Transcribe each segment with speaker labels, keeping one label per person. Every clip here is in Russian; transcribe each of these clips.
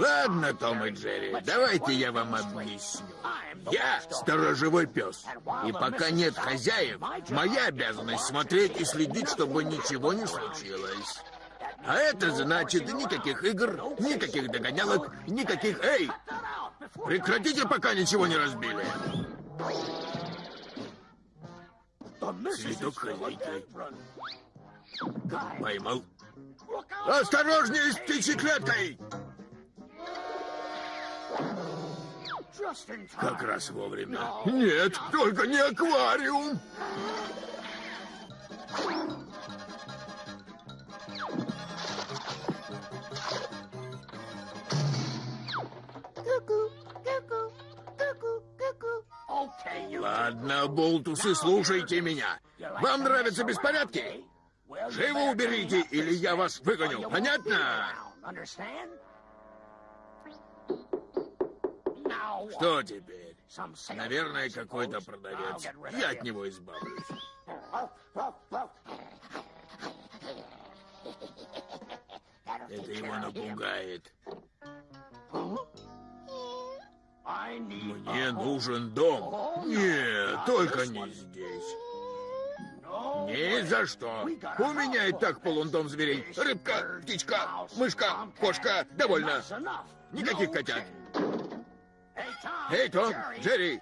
Speaker 1: Ладно, Том и Джерри, давайте я вам объясню. Я сторожевой пес. И пока нет хозяев, моя обязанность смотреть и следить, чтобы ничего не случилось. А это значит никаких игр, никаких догонялок, никаких... Эй! Прекратите, пока ничего не разбили. Цветок. Поймал. Осторожнее с птичьей клеткой! Как раз вовремя. Нет, только не аквариум! Ладно, болтусы, слушайте меня. Вам нравятся беспорядки? Живо уберите, или я вас выгоню. Понятно? Что теперь? Наверное, какой-то продавец. Я от него избавлюсь. Это его напугает. Мне нужен дом. Нет, только не здесь. Ни за что. У меня и так полон дом зверей. Рыбка, птичка, мышка, кошка. Довольно. Никаких котят. Эй, Том, Джерри,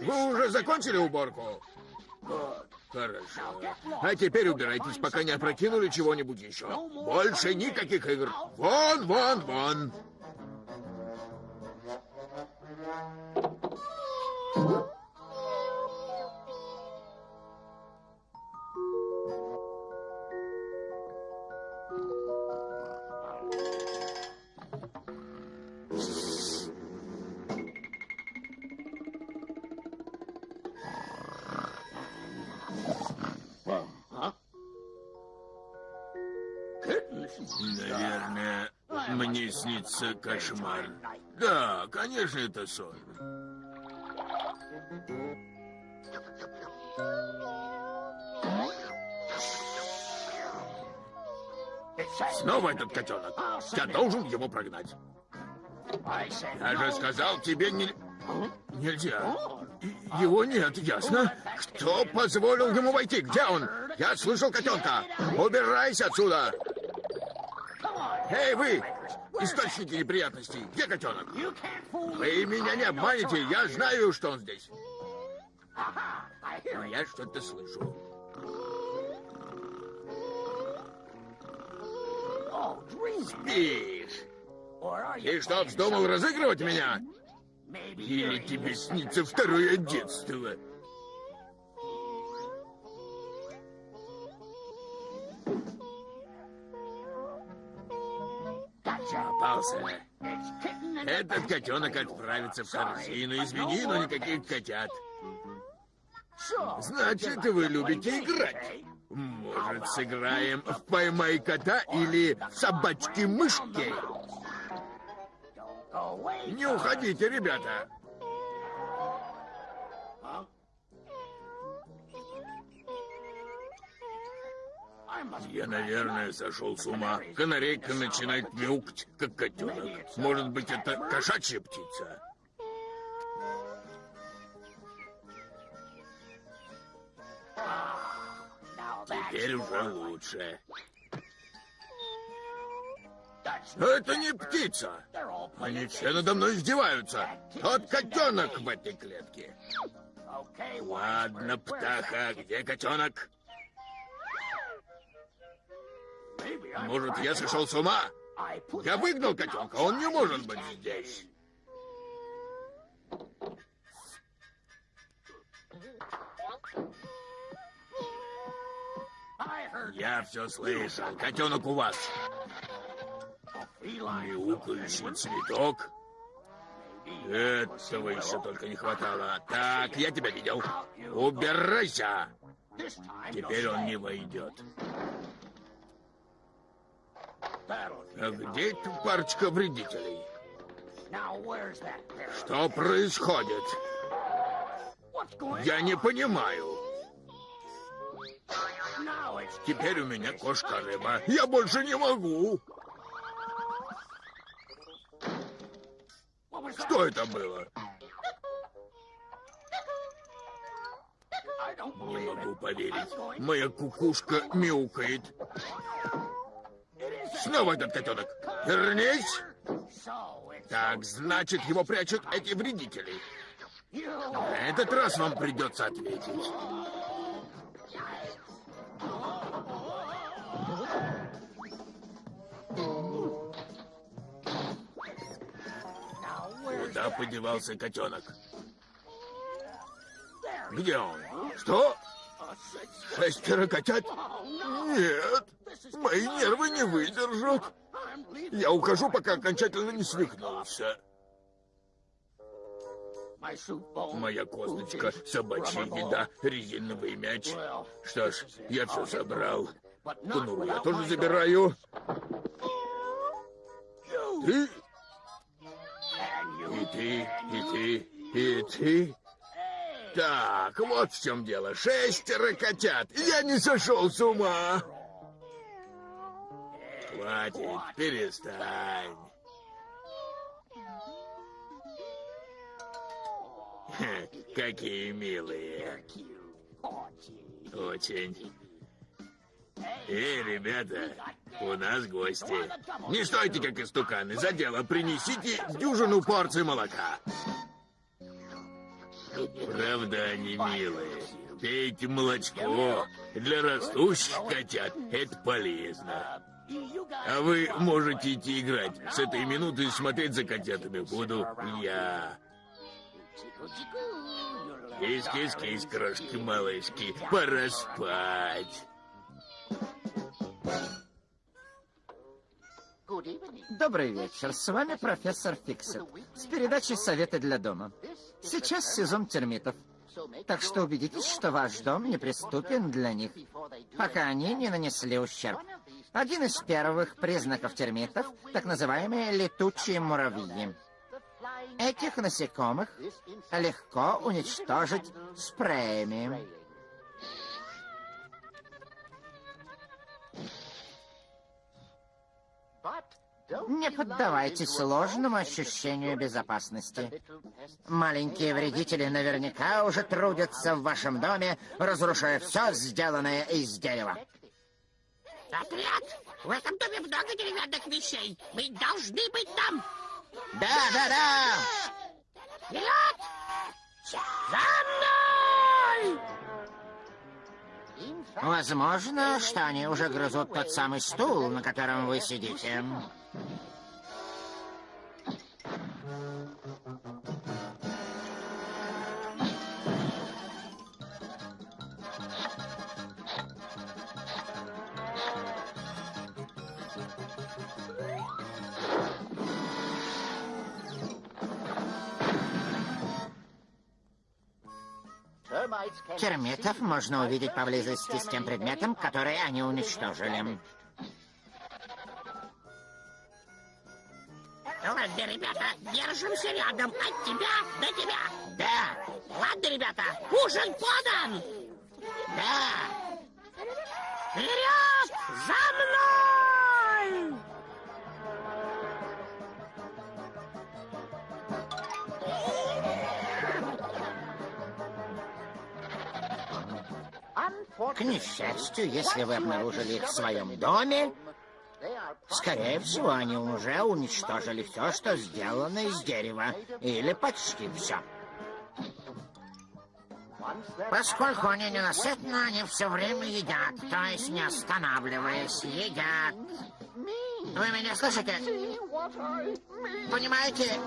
Speaker 1: вы уже закончили уборку? Хорошо. А теперь убирайтесь, пока не опрокинули чего-нибудь еще. Больше никаких игр. Вон, вон, вон. Снится кошмар. Да, конечно, это сон. Снова этот котенок. Я должен его прогнать. Я же сказал тебе не... Нельзя. Его нет, ясно? Кто позволил ему войти? Где он? Я слышал котенка. Убирайся отсюда. Эй, вы! Источники неприятностей. Где котенок? Вы меня не обманете. Я знаю, что он здесь. Но я что-то слышу. Спишь? И что, вздумал разыгрывать меня? Или тебе снится второе детство? Попался. Этот котенок отправится в корзину. Извини, но никаких котят. Значит, вы любите играть. Может, сыграем в «Поймай кота» или «Собачки-мышки»? Не уходите, ребята. Я, наверное, сошел с ума. Канарейка начинает мяукать, как котенок. Может быть, это кошачья птица? Теперь уже лучше. Это не птица. Они все надо мной издеваются. Тот котенок в этой клетке. Ладно, птаха, где котенок? Может, я сошел с ума? Я выгнал котенка, он не может быть здесь. Я все слышал. Котенок у вас. Мяукающий цветок. Этого еще только не хватало. Так, я тебя видел. Убирайся. Теперь он не войдет. А где эта парочка вредителей? Что происходит? Я не понимаю. Теперь у меня кошка-рыба. Я больше не могу. Что это было? Не могу поверить. Моя кукушка мяукает. Снова этот котенок. Вернись! Так, значит, его прячут эти вредители. На этот раз вам придется ответить. Куда подевался котенок? Где он? Что? Шестеро котят? Нет, мои нервы не выдержат. Я ухожу, пока окончательно не свихнулся. Моя косточка, собачья еда, резиновый мяч. Что ж, я все собрал. Конуру я тоже забираю. Ты? И ты, и ты, и ты. Так, вот в чем дело. Шестеро котят. Я не сошел с ума. Хватит, перестань. Какие милые. Очень. Эй, ребята, у нас гости. Не стойте, как истуканы. За дело принесите дюжину порций молока. Правда, они милые. Пейте молочко. Для растущих котят это полезно. А вы можете идти играть. С этой минуты смотреть за котятами буду я. Кис-кис-кис, крошки-малышки, пора спать.
Speaker 2: Добрый вечер. С вами профессор Фиксит с передачей «Советы для дома». Сейчас сезон термитов. Так что убедитесь, что ваш дом неприступен для них, пока они не нанесли ущерб. Один из первых признаков термитов — так называемые летучие муравьи. Этих насекомых легко уничтожить спреями. Не поддавайтесь сложному ощущению безопасности. Маленькие вредители наверняка уже трудятся в вашем доме, разрушая все, сделанное из дерева.
Speaker 3: Отряд! В этом доме много деревянных вещей. Мы должны быть там.
Speaker 2: Да, да, да!
Speaker 3: Вперед! За мной!
Speaker 2: Возможно, что они уже грызут тот самый стул, на котором вы сидите. Термитов можно увидеть поблизости с тем предметом, который они уничтожили.
Speaker 3: Ладно, ребята, держимся рядом. От тебя до тебя.
Speaker 2: Да,
Speaker 3: Ладно, ребята, ужин подан.
Speaker 2: да.
Speaker 3: Вперед! За мной!
Speaker 2: К несчастью, если вы обнаружили их в своем доме, скорее всего, они уже уничтожили все, что сделано из дерева, или почти все. Поскольку они ненасытны, они все время едят, то есть не останавливаясь, едят. Вы меня слышите? Понимаете?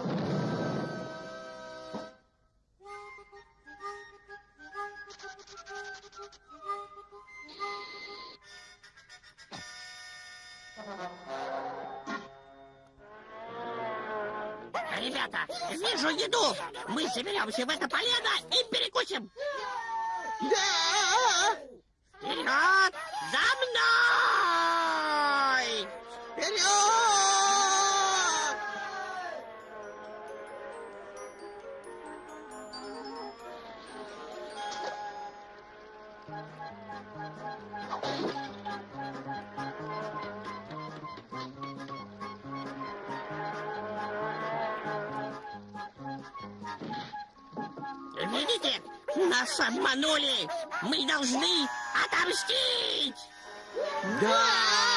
Speaker 3: Ребята, вижу еду. Мы соберемся в это полено и перекусим.
Speaker 2: Да!
Speaker 3: Вперед! За мной!
Speaker 2: Вперед!
Speaker 3: Видите? Нас обманули! Мы должны отомстить!
Speaker 1: Да!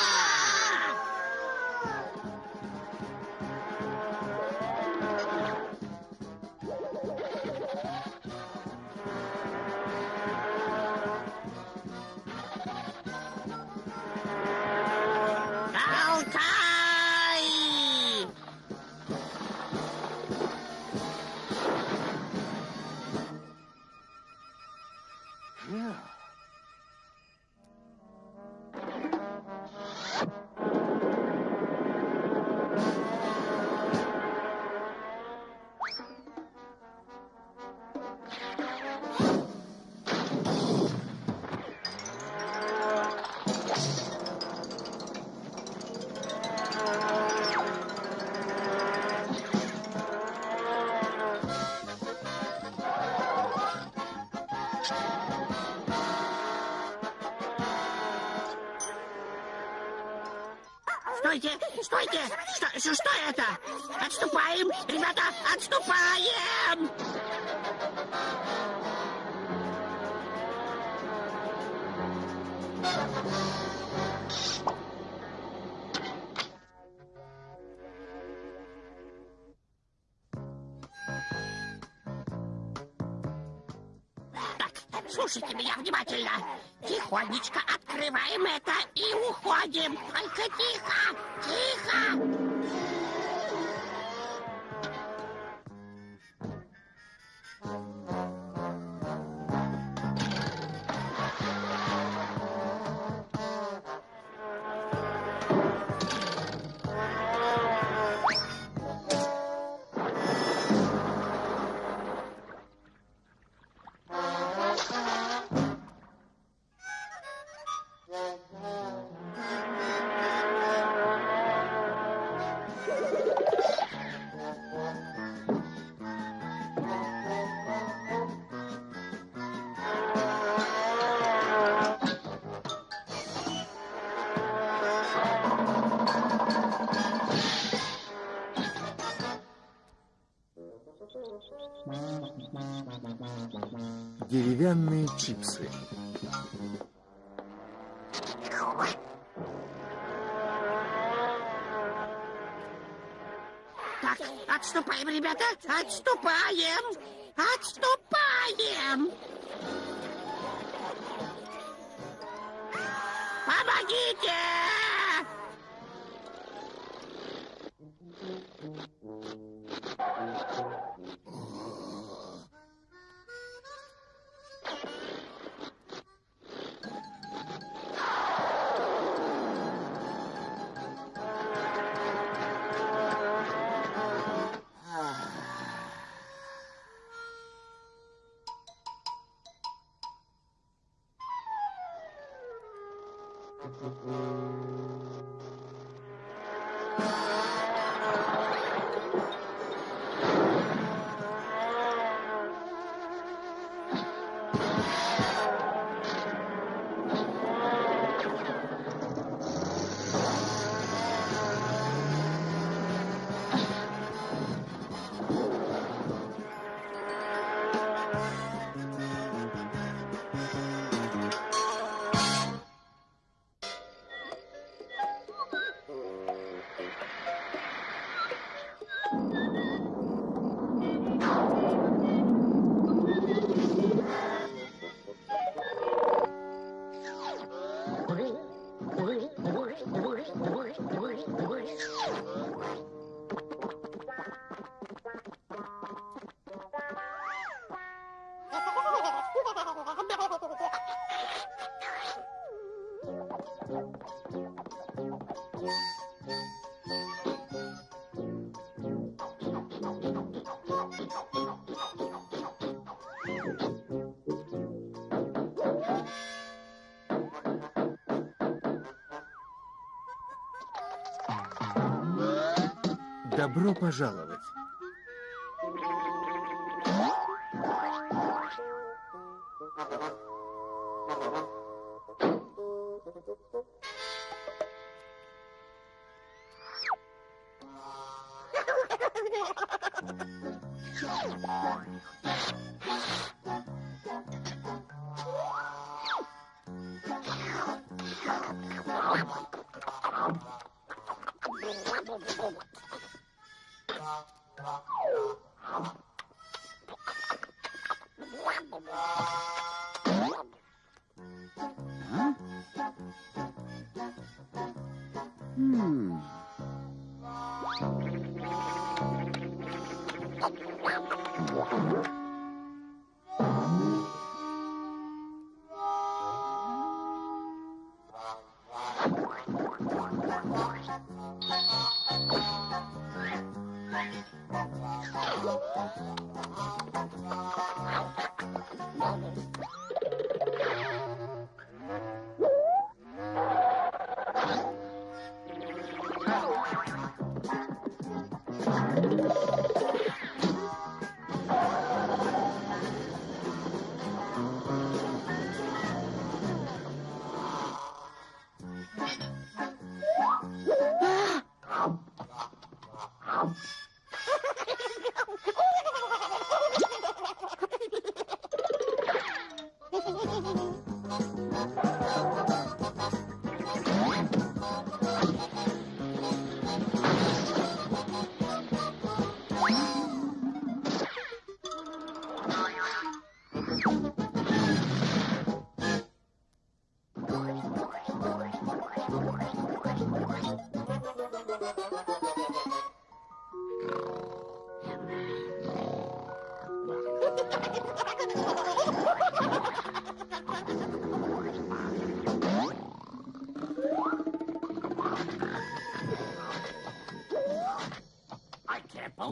Speaker 3: Ребята, отступаем, отступаем. Помогите!
Speaker 1: Добро пожаловать.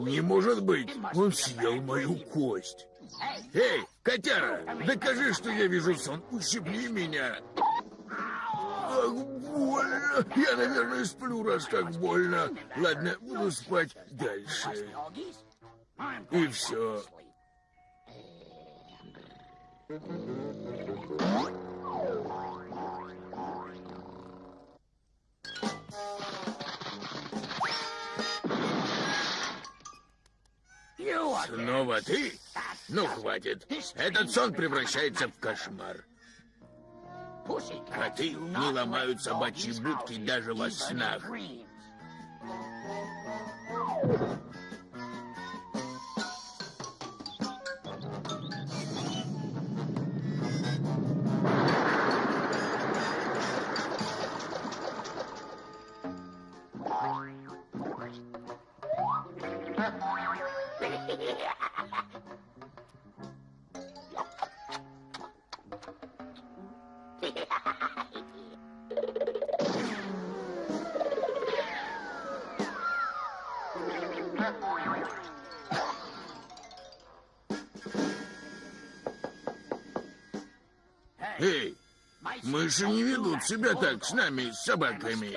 Speaker 1: Не может быть, он съел мою кость. Эй, котяра, докажи, что я вижу сон. Ущипни меня. Ах, больно. Я, наверное, сплю, раз так больно. Ладно, буду спать дальше. И все. Снова ты? Ну, хватит. Этот сон превращается в кошмар. Коты не ломают собачьи будки даже во снах. Мыши не ведут себя так с нами, с собаками.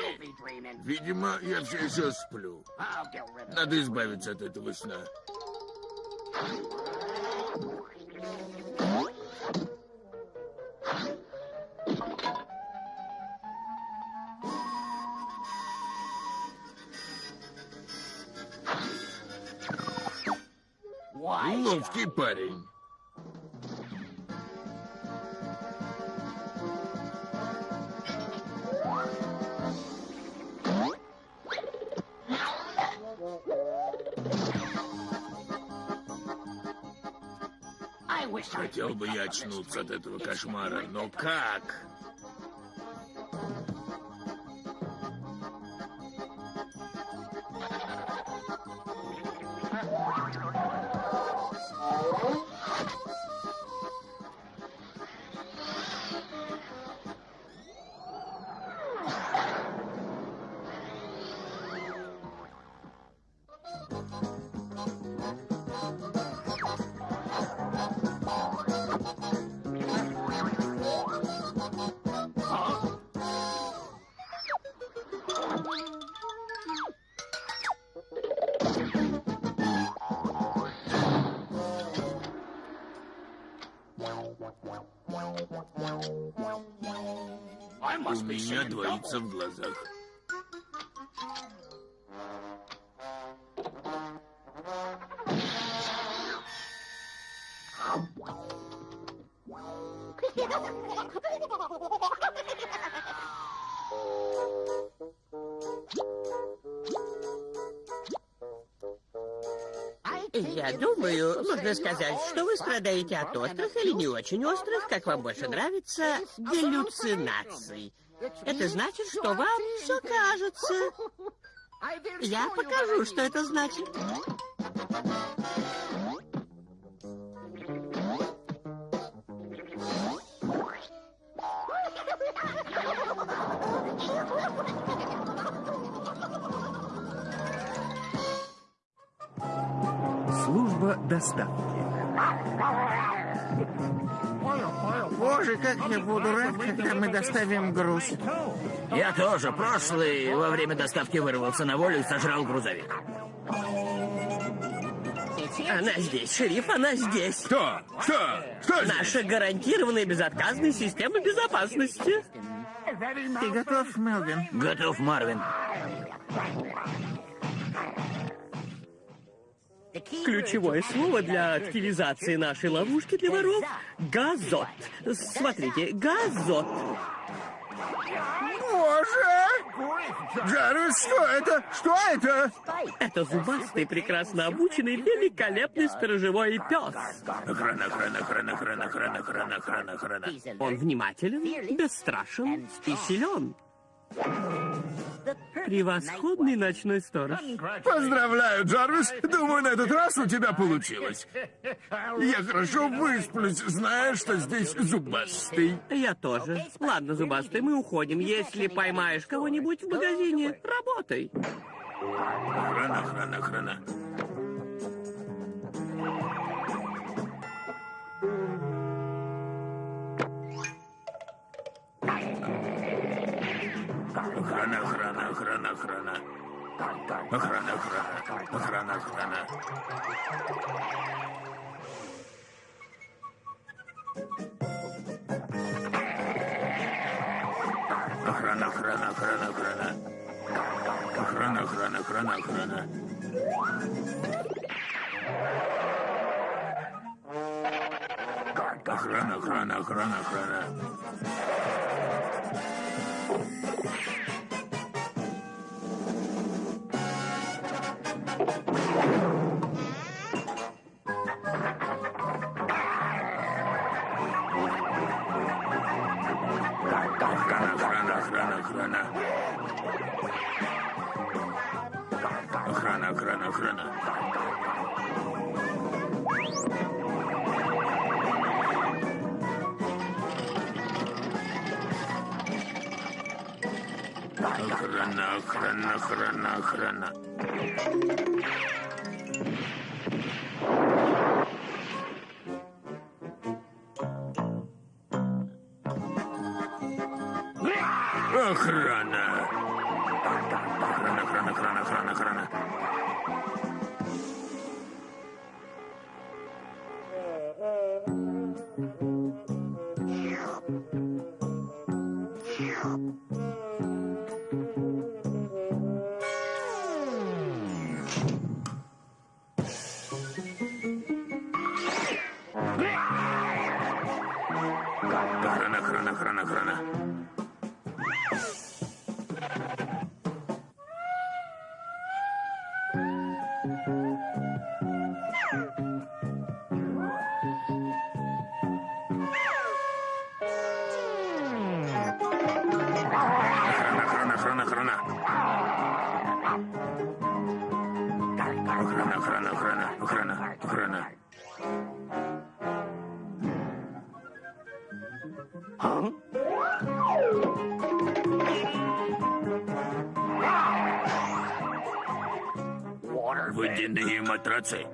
Speaker 1: Видимо, я все еще сплю. Надо избавиться от этого сна. Хотел бы я очнуться от этого кошмара, но как? Меня двоится в глазах.
Speaker 3: Я думаю, можно сказать, что вы страдаете от острых или не очень острых, как вам больше нравится, галлюцинаций. Это значит, что вам все кажется. Я покажу, что это значит.
Speaker 4: Служба доставки.
Speaker 5: Боже, как я буду рад, когда мы доставим груз.
Speaker 1: Я тоже. Прошлый во время доставки вырвался на волю и сожрал грузовик.
Speaker 3: Она здесь, шериф, она здесь.
Speaker 6: Что? Что? Что здесь?
Speaker 3: Наша гарантированная безотказная система безопасности.
Speaker 5: Ты готов, Мелвин?
Speaker 1: Готов, Марвин.
Speaker 3: Ключевое слово для активизации нашей ловушки для воров — газот. Смотрите, газот.
Speaker 6: Боже! Джарвис, что это? Что это?
Speaker 3: Это зубастый, прекрасно обученный, великолепный сторожевой пес.
Speaker 1: Охрана, охрана, охрана, охрана, охрана, охрана, охрана, охрана.
Speaker 3: Он внимателен, бесстрашен и силен. Превосходный ночной сторож.
Speaker 6: Поздравляю, Джарвис. Думаю, на этот раз у тебя получилось. Я хорошо высплюсь, зная, что здесь зубастый.
Speaker 3: Я тоже. Ладно, зубастый, мы уходим. Если поймаешь кого-нибудь в магазине, работай.
Speaker 1: Охрана, охрана, охрана. Охрана, охрана, охрана. Охрана, охрана, охрана, охрана. Охрана, охрана, охрана, охрана. Охрана, охрана, охрана, охрана. Охрана, охрана, охрана, охрана. Охрана, Охрана, охрана, охрана. Охрана, охрана, Let's see.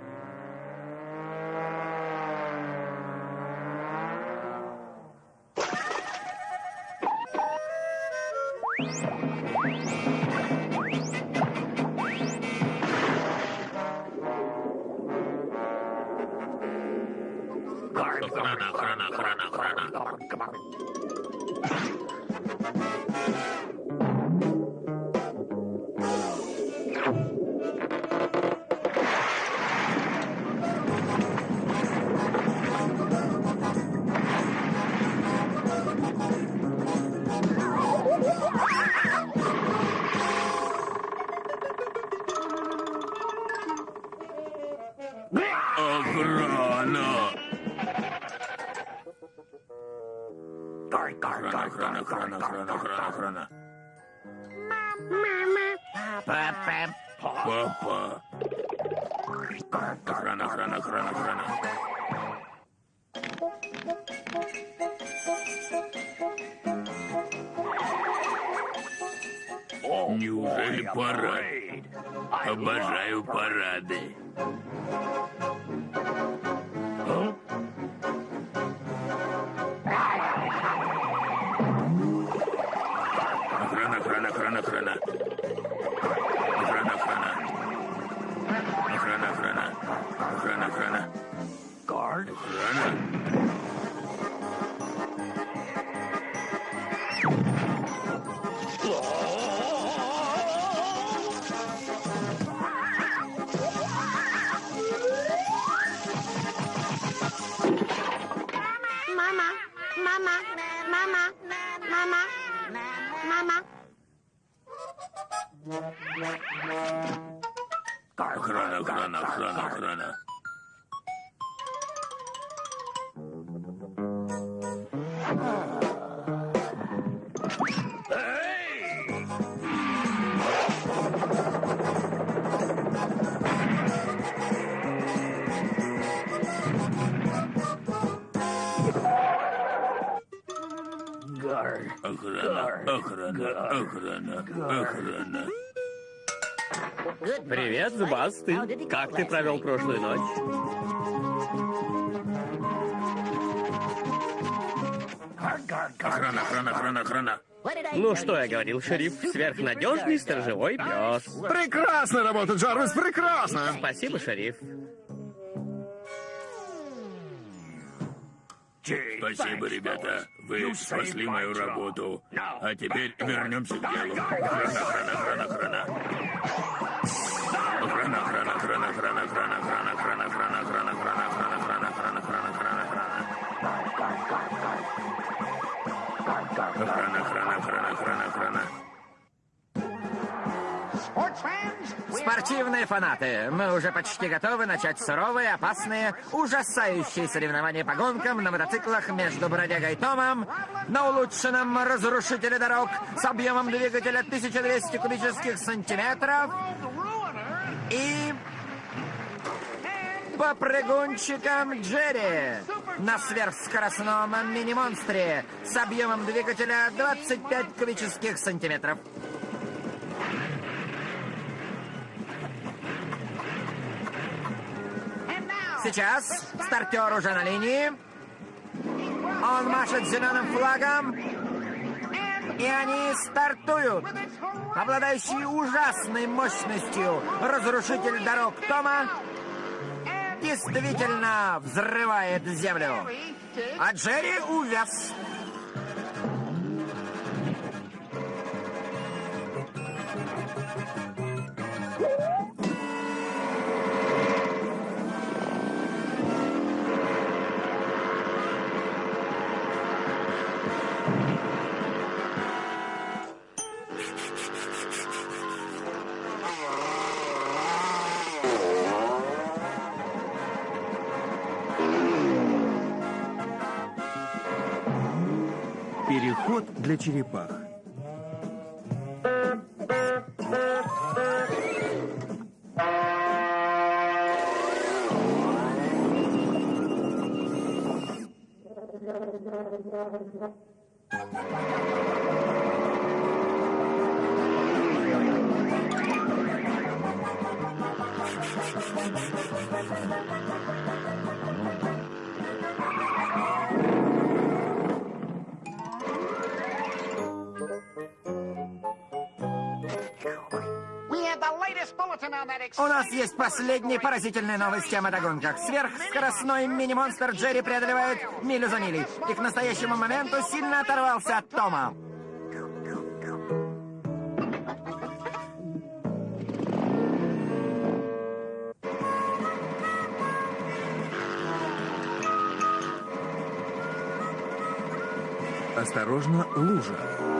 Speaker 1: Run
Speaker 7: Привет, Зубастый. Как ты провел прошлую ночь?
Speaker 1: Охрана, охрана, охрана, охрана.
Speaker 7: Ну, что я говорил, шериф? Сверхнадежный сторожевой пес.
Speaker 8: Прекрасная работа, Джарвис, прекрасно!
Speaker 7: Спасибо, шериф.
Speaker 1: Спасибо, ребята. Вы спасли мою работу. А теперь вернемся к делу. Охрана, охрана, охрана, охрана. Охрана, охрана, охрана, охрана, охрана, охрана, охрана, охрана, охрана, охрана, охрана, охрана, охрана, охрана, охрана, охрана. Охрана, охрана, охрана, охрана, охрана.
Speaker 2: Спортивные фанаты, мы уже почти готовы начать суровые, опасные, ужасающие соревнования по гонкам на мотоциклах между Бродягой Томом на улучшенном разрушителе дорог с объемом двигателя 1200 кубических сантиметров и попрыгунчиком Джерри на сверхскоростном мини-монстре с объемом двигателя 25 кубических сантиметров. Сейчас стартер уже на линии. Он машет зеленым флагом. И они стартуют. Обладающий ужасной мощностью разрушитель дорог Тома действительно взрывает землю. А Джерри увяз.
Speaker 9: для черепах. Thank you. У нас есть последние поразительные новости о мотогонках. Сверхскоростной мини-монстр Джерри преодолевает милю за милей. И к настоящему моменту сильно оторвался от Тома. Осторожно, лужа.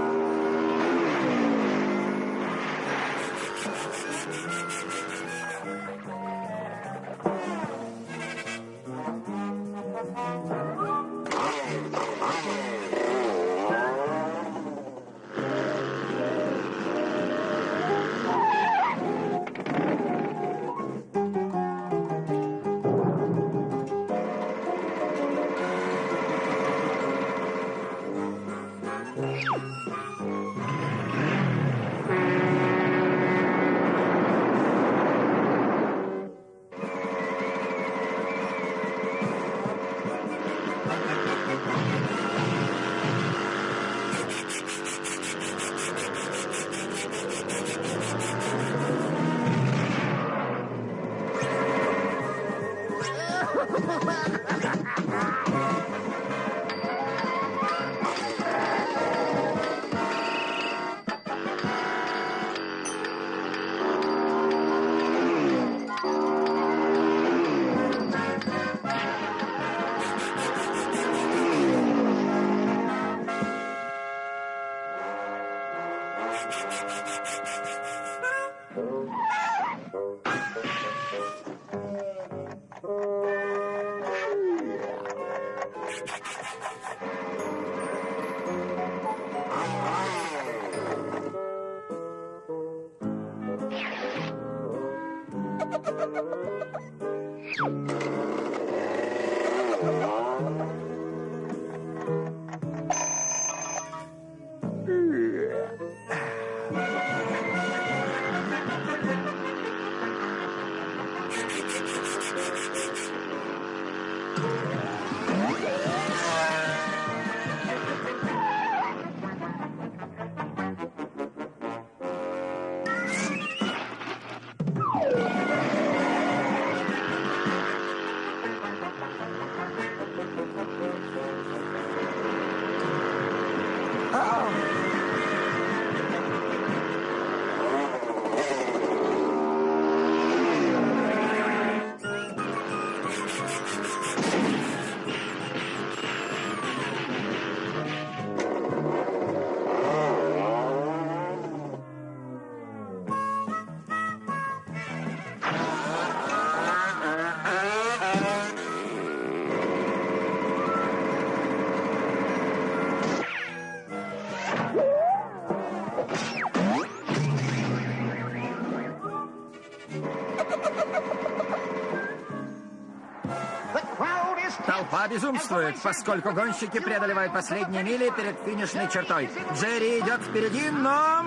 Speaker 2: Толпа безумствует, поскольку гонщики преодолевают последние мили перед финишной чертой. Джерри идет впереди, но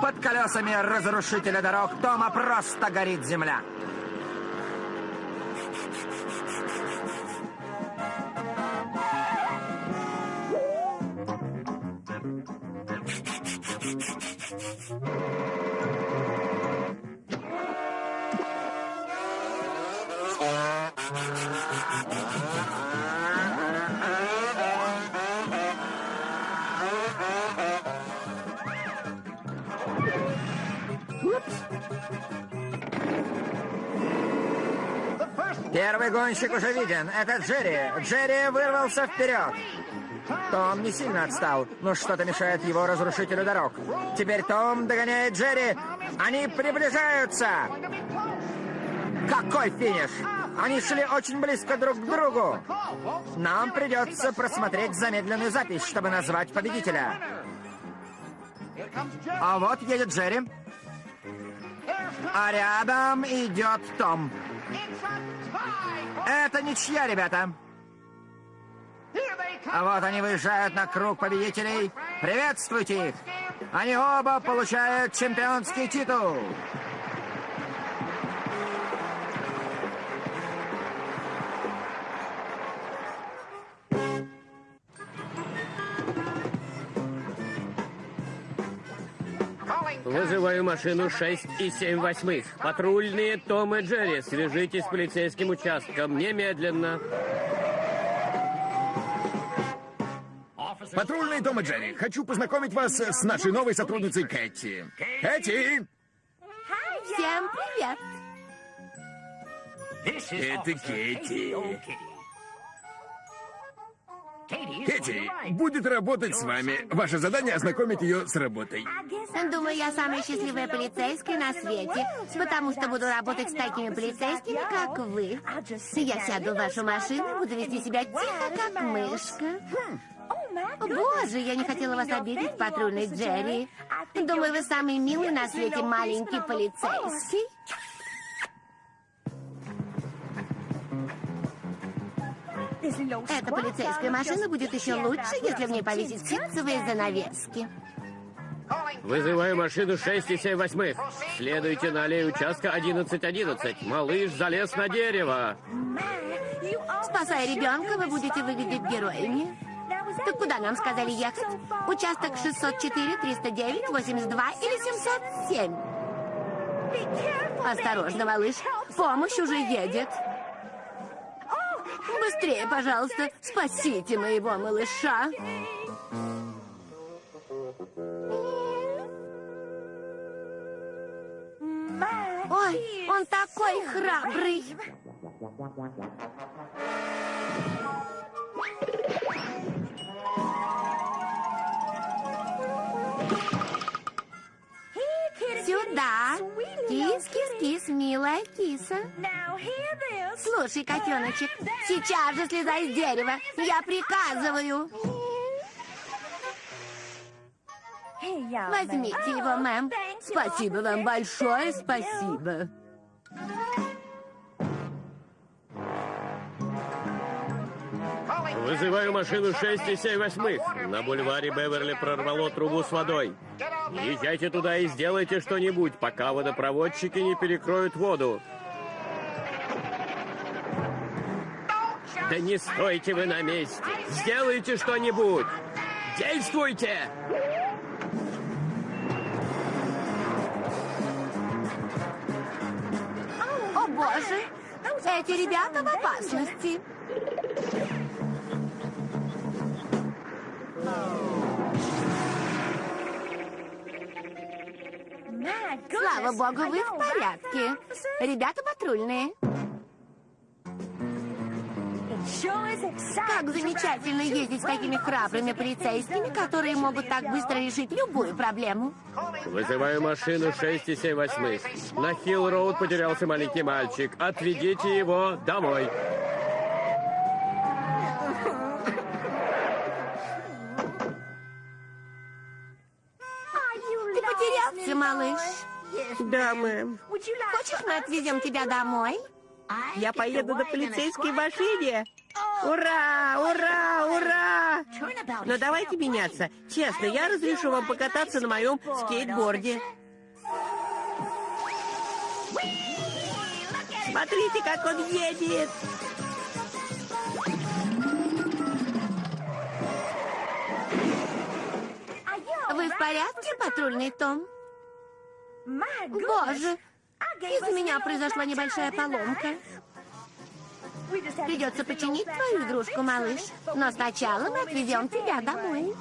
Speaker 2: под колесами разрушителя дорог Тома просто горит земля. Гонщик уже виден. Это Джерри. Джерри вырвался вперед. Том не сильно отстал, но что-то мешает его разрушителю дорог. Теперь Том догоняет Джерри. Они приближаются. Какой финиш! Они шли очень близко друг к другу. Нам придется просмотреть замедленную запись, чтобы назвать победителя. А вот едет Джерри. А рядом идет Том. Это ничья, ребята. А вот они выезжают на круг победителей. Приветствуйте их. Они оба получают чемпионский титул.
Speaker 3: Вызываю машину 6 и 7 восьмых. Патрульные Том и Джерри, свяжитесь с полицейским участком немедленно.
Speaker 1: Патрульный Том и Джерри, хочу познакомить вас с нашей новой сотрудницей Кэти. Кэти!
Speaker 10: Всем привет.
Speaker 1: Это Кэти. Кэти будет работать с вами. Ваше задание ознакомить ее с работой.
Speaker 10: Думаю, я самая счастливая полицейская на свете, потому что буду работать с такими полицейскими, как вы. Я сяду в вашу машину и буду вести себя тихо, как мышка. Боже, я не хотела вас обидеть, патрульный Джерри. Думаю, вы самый милый на свете маленький полицейский. Эта полицейская машина будет еще лучше, если в ней повесить ситцевые занавески.
Speaker 3: Вызываю машину 6 и 7 восьмых. Следуйте на аллею участка 1111. Малыш залез на дерево.
Speaker 10: Спасая ребенка, вы будете выглядеть героями. Так куда нам сказали ехать? Участок 604, 309, 82 или 707? Осторожно, малыш. Помощь уже едет. Быстрее, пожалуйста, спасите моего малыша. Ой, он такой храбрый. Сюда. Кис, кис, кис, милая киса. Слушай, котеночек, сейчас же слезай с дерева. Я приказываю. Возьмите его, мэм. Спасибо вам большое, спасибо.
Speaker 3: Вызываю машину 6 и 7 восьмых. На бульваре Беверли прорвало трубу с водой. Езжайте туда и сделайте что-нибудь, пока водопроводчики не перекроют воду. Да не стойте вы на месте! Сделайте что-нибудь! Действуйте!
Speaker 10: О, боже! Эти ребята в опасности. Слава богу, вы в порядке. Ребята патрульные. Как замечательно ездить с такими храбрыми полицейскими, которые могут так быстро решить любую проблему.
Speaker 3: Вызываю машину 6 и 7 восьмых. На Хилл-Роуд потерялся маленький мальчик. Отведите его домой.
Speaker 10: Малыш?
Speaker 8: Да, мэм.
Speaker 10: Хочешь, мы отвезем тебя домой?
Speaker 8: Я поеду на полицейской машине. Ура! Ура! Ура! Но давайте меняться. Честно, я разрешу вам покататься на моем скейтборде. Смотрите, как он едет!
Speaker 10: Вы в порядке, патрульный Том? Боже, из-за меня произошла небольшая поломка. Придется починить твою игрушку, малыш. Но сначала мы отвезем тебя домой.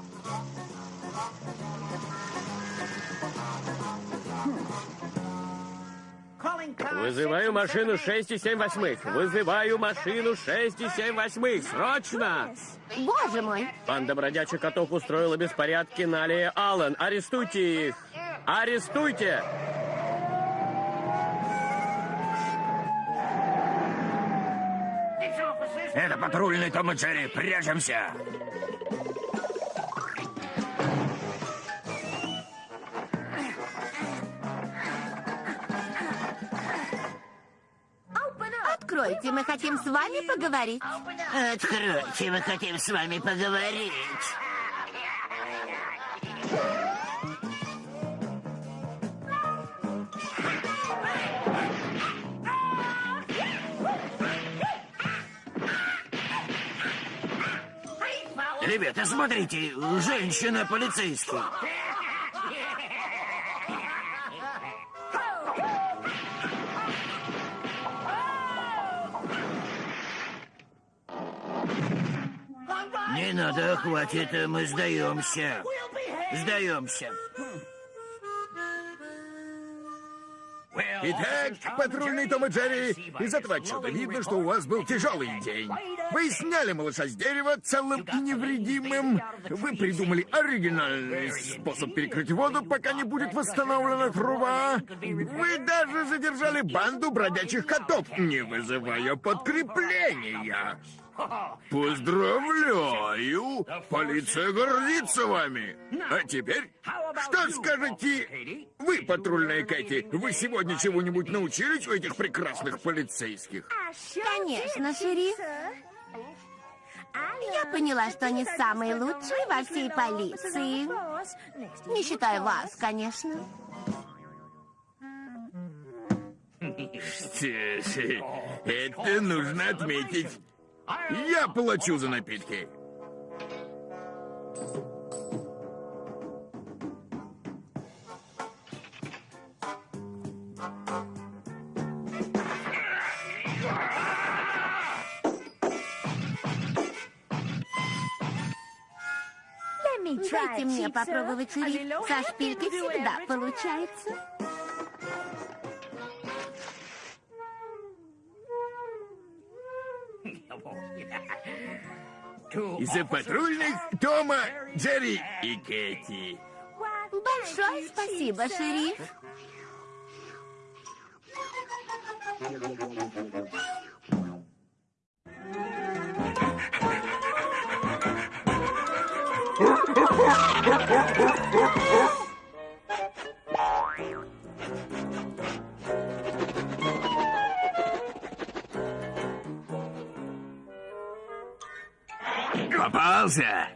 Speaker 3: Вызываю машину 6 и 7 восьмых. Вызываю машину 6 и 7 восьмых. Срочно!
Speaker 10: Боже мой!
Speaker 3: Банда бродячих котов устроила беспорядки на аллее Аллен. Арестуйте их! Арестуйте!
Speaker 11: Это патрульный Том и Джерри. Прячемся.
Speaker 10: Откройте, мы хотим с вами поговорить.
Speaker 11: Откройте, мы хотим с вами поговорить. Ребята, смотрите, женщина полицейский. Не надо, хватит, мы сдаемся. Сдаемся.
Speaker 1: Итак, патрульный Том и Джерри, из этого отчета видно, что у вас был тяжелый день. Вы сняли малыша с дерева целым и невредимым. Вы придумали оригинальный способ перекрыть воду, пока не будет восстановлена труба. Вы даже задержали банду бродячих котов, не вызывая подкрепления. Поздравляю! Полиция гордится вами! А теперь, что скажете вы, патрульная Кэти? Вы сегодня чего-нибудь научились у этих прекрасных полицейских?
Speaker 10: Конечно, шериф. Я поняла, что они самые лучшие во всей полиции. Не считая вас, конечно.
Speaker 1: Что это нужно отметить. Я плачу за напитки.
Speaker 10: Дайте мне попробовать, шериф. Со шпилькой всегда получается.
Speaker 1: Из-за патрульных Тома, Джерри и Кэти.
Speaker 10: Большое спасибо, шериф.
Speaker 1: Попался!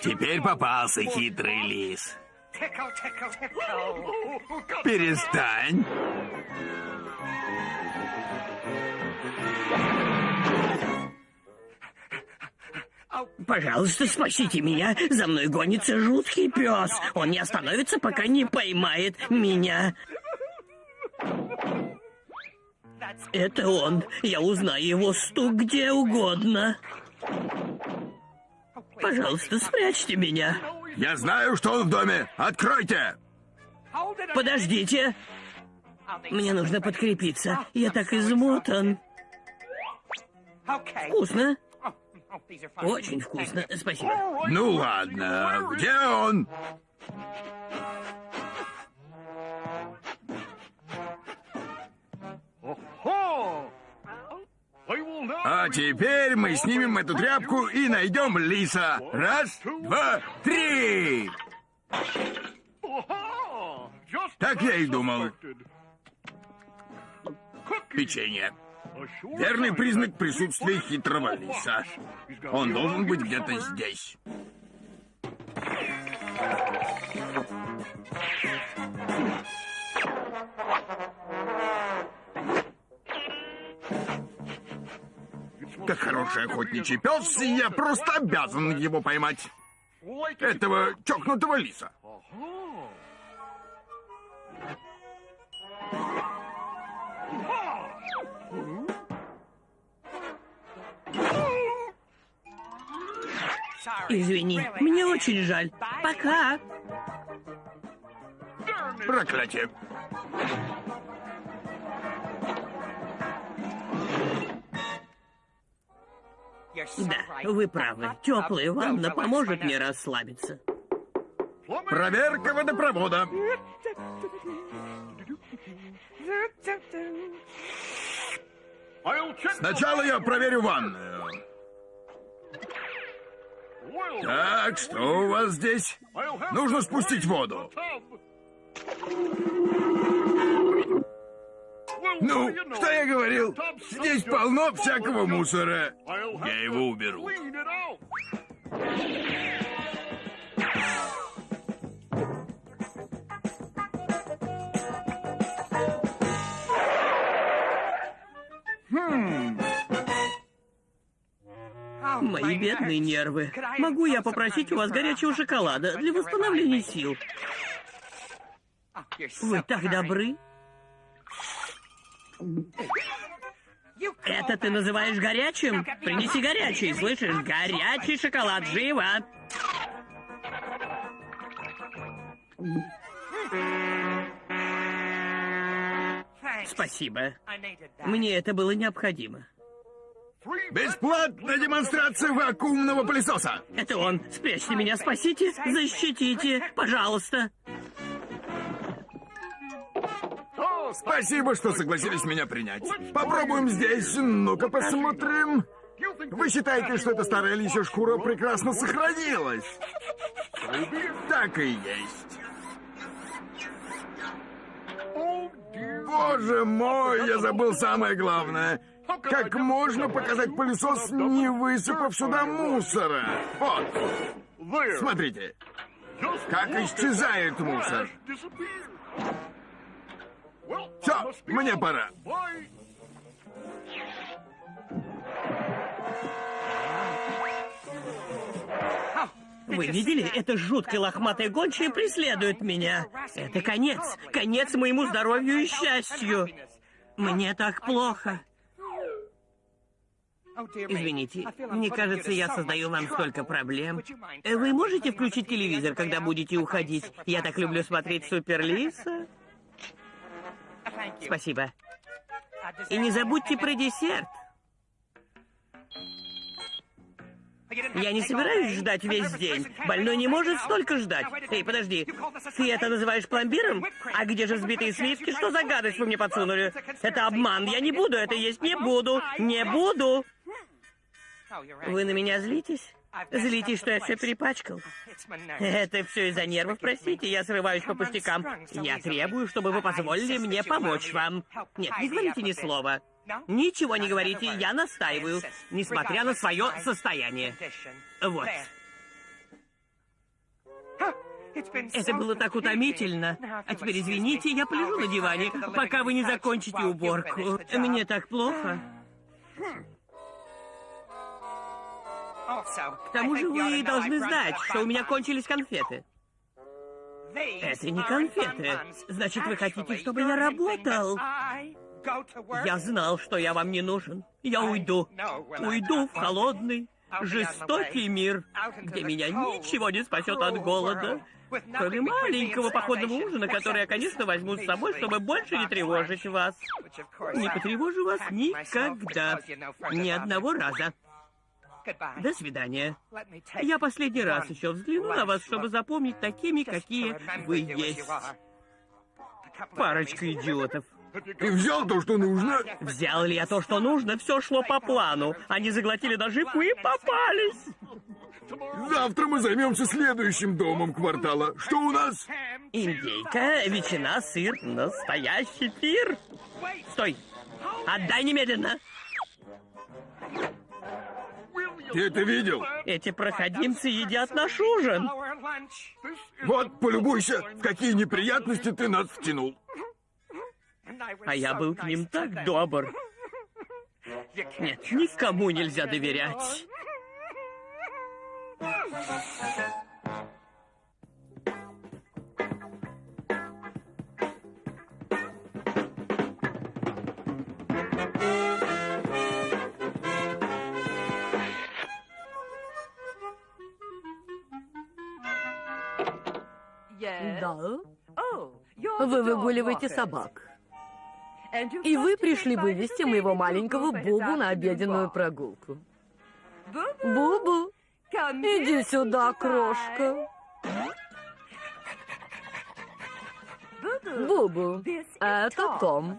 Speaker 1: Теперь попался хитрый лис. Перестань.
Speaker 3: Пожалуйста, спасите меня. За мной гонится жуткий пес. Он не остановится, пока не поймает меня. Это он. Я узнаю его стук где угодно. Пожалуйста, спрячьте меня.
Speaker 1: Я знаю, что он в доме. Откройте!
Speaker 3: Подождите. Мне нужно подкрепиться. Я так измотан. Вкусно? Очень вкусно. Спасибо.
Speaker 1: Ну ладно, где он? А теперь мы снимем эту тряпку и найдем лиса. Раз, два, три! Так я и думал. Печенье. Верный признак присутствия хитрого лиса. Он должен быть где-то здесь. Как хороший охотничий пес, я просто обязан его поймать. Этого чокнутого лиса.
Speaker 3: Извини, мне очень жаль. Пока.
Speaker 1: Проклятие.
Speaker 3: Да, вы правы. Теплая ванна поможет мне расслабиться.
Speaker 1: Проверка водопровода. Сначала я проверю ванную. Так, что у вас здесь? Нужно спустить воду. Ну, что я говорил? Здесь полно всякого мусора. Я его уберу.
Speaker 3: Мои бедные нервы. Могу я попросить у вас горячего шоколада для восстановления сил? Вы так добры. Это ты называешь горячим? Принеси горячий, слышишь? Горячий шоколад, живо! Спасибо. Мне это было необходимо.
Speaker 1: Бесплатная демонстрация вакуумного пылесоса.
Speaker 3: Это он. Спрячьте меня, спасите, защитите, пожалуйста.
Speaker 1: Спасибо, что согласились меня принять. Попробуем здесь. Ну-ка посмотрим. Вы считаете, что эта старая лисья шкура прекрасно сохранилась? Так и есть. Боже мой, я забыл самое главное. Как можно показать пылесос, не высыпав сюда мусора? Вот. Смотрите. Как исчезает мусор. Все, мне пора.
Speaker 3: Вы видели? Это жуткое лохматое гончая преследует меня. Это конец. Конец моему здоровью и счастью. Мне так плохо. Извините, мне кажется, я создаю вам столько проблем. Э, Вы можете включить телевизор, когда будете уходить? Я так люблю смотреть Суперлиса. Спасибо. И не забудьте про десерт. Я не собираюсь ждать весь день. Больной не может столько ждать. Эй, подожди. Ты это называешь пломбиром? А где же взбитые сливки? Что за гадость вы мне подсунули? Это обман. Я не буду это есть. Не буду. Не буду. Вы на меня злитесь? Злитесь, что я все перепачкал? Это все из-за нервов, простите, я срываюсь по пустякам. Я требую, чтобы вы позволили мне помочь вам. Нет, не говорите ни слова. Ничего не говорите, я настаиваю, несмотря на свое состояние. Вот. Это было так утомительно. А теперь извините, я полежу на диване, пока вы не закончите уборку. Мне так плохо. К тому же вы должны знать, что у меня кончились конфеты. Это не конфеты. Значит, вы хотите, чтобы я работал? Я знал, что я вам не нужен. Я уйду. Уйду в холодный, жестокий мир, где меня ничего не спасет от голода. Кроме маленького походного ужина, который я, конечно, возьму с собой, чтобы больше не тревожить вас. Не потревожу вас никогда. Ни одного раза. До свидания. Я последний раз еще взгляну на вас, чтобы запомнить такими, какие вы есть. Парочка идиотов.
Speaker 1: Ты взял то, что нужно?
Speaker 3: Взял ли я то, что нужно? Все шло по плану. Они заглотили наживку и попались.
Speaker 1: Завтра мы займемся следующим домом квартала. Что у нас?
Speaker 3: Индейка, ветчина, сыр, настоящий пир. Стой! Отдай немедленно!
Speaker 1: Ты это видел?
Speaker 3: Эти проходимцы едят наш ужин.
Speaker 1: Вот, полюбуйся, в какие неприятности ты нас втянул.
Speaker 3: А я был к ним так добр. Нет, никому нельзя доверять.
Speaker 12: Да. Вы выгуливаете собак. И вы пришли вывести моего маленького Бубу на обеденную прогулку. Бубу, иди сюда, крошка. Бубу, это Том.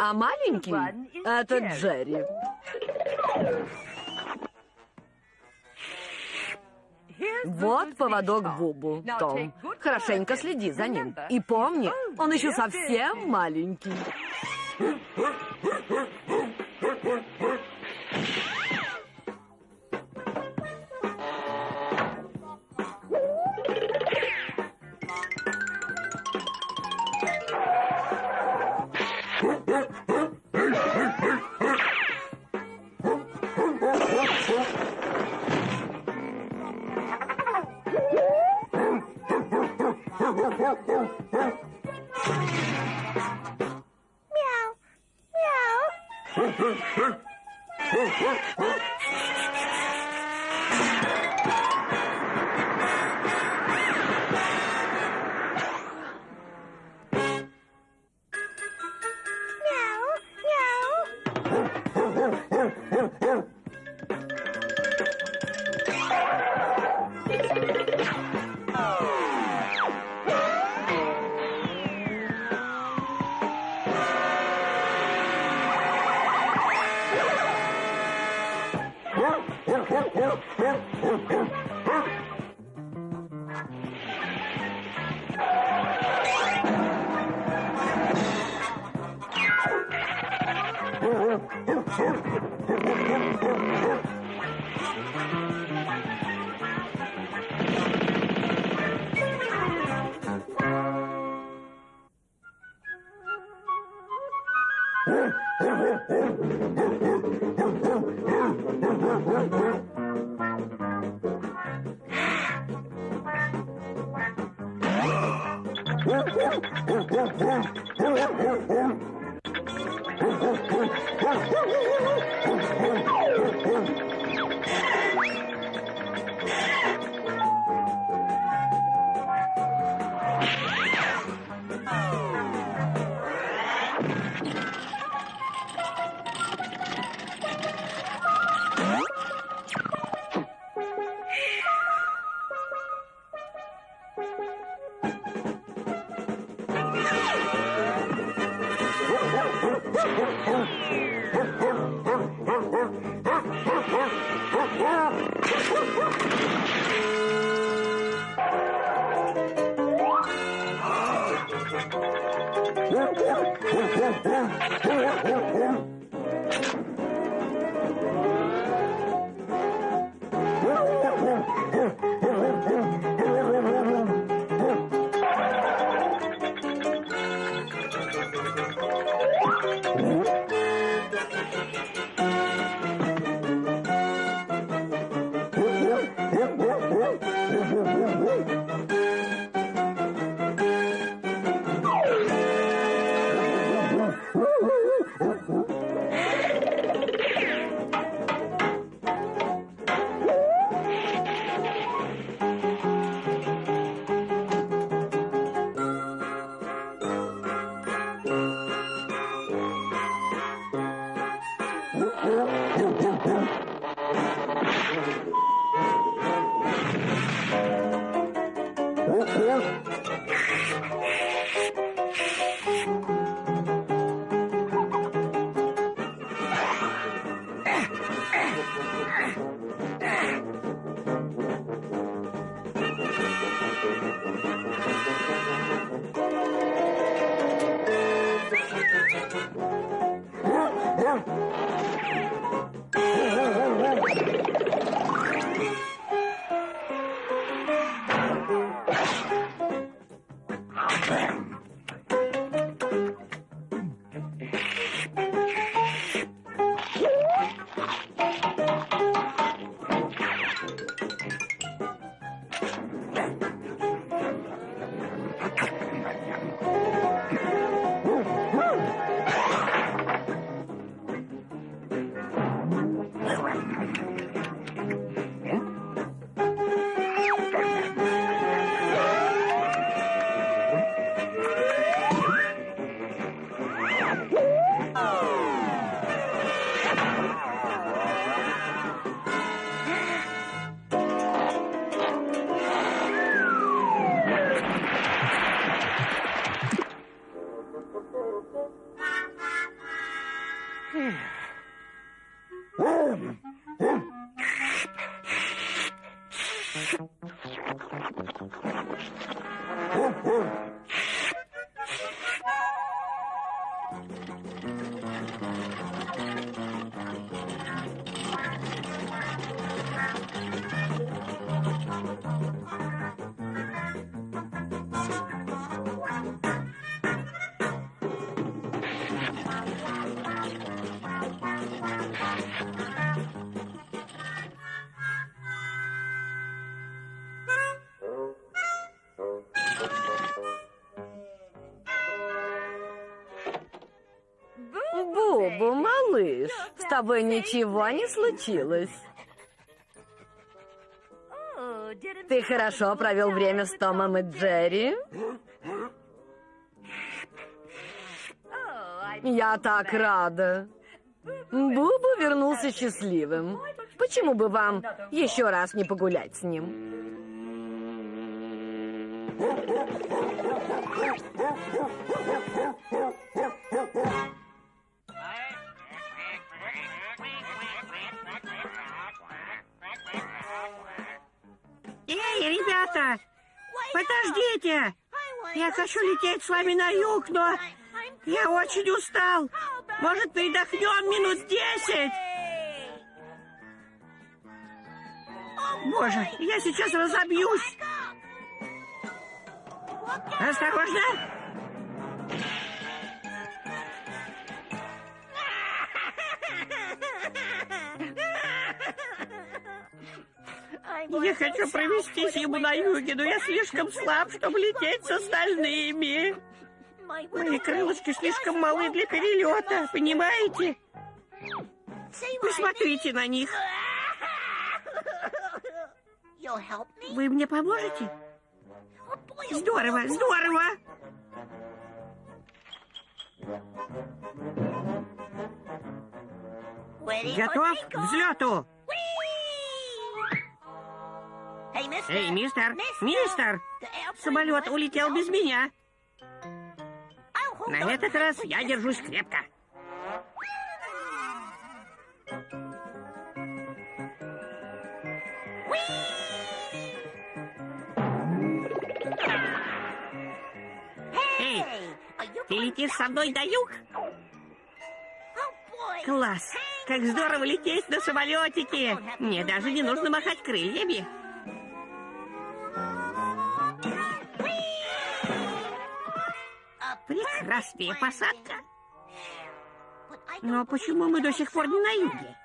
Speaker 12: А маленький — это Джерри. Вот поводок Бубу, Том. Хорошенько следи за ним. И помни, он еще совсем маленький. Тобой ничего не случилось. Ты хорошо провел время с Томом и Джерри? Я так рада. Бубу вернулся счастливым. Почему бы вам еще раз не погулять с ним?
Speaker 3: Эй, ребята! Подождите! Я хочу лететь с вами на юг, но я очень устал. Может, передохнем минут десять? Боже, я сейчас разобьюсь. Осторожно! Я хочу провести зиму на юге, но я слишком слаб, чтобы лететь с остальными. Мои крылышки слишком малы для перелета, понимаете? Посмотрите на них. Вы мне поможете? Здорово, здорово! Готов к взлету? Эй, мистер, мистер! Самолет улетел без меня. На этот раз я держусь крепко. Эй, ты летишь со мной до юг? Класс! Как здорово лететь на самолетике! Мне даже не нужно махать крыльями. Прекрасная посадка. Но почему мы до сих пор не на юге?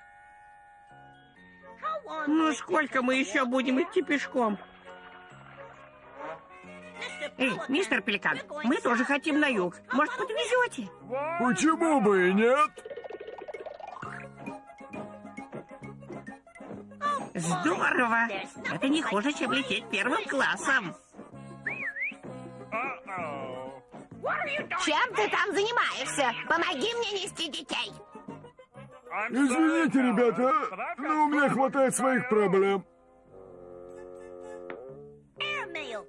Speaker 3: Ну, сколько мы еще будем идти пешком? Эй, мистер Пеликан, мы тоже хотим на юг. Может, подвезете?
Speaker 8: Почему бы и нет?
Speaker 3: Здорово! Это не хуже, чем лететь первым классом.
Speaker 10: Чем ты там занимаешься? Помоги мне нести детей.
Speaker 8: Извините, ребята, но у меня хватает своих проблем.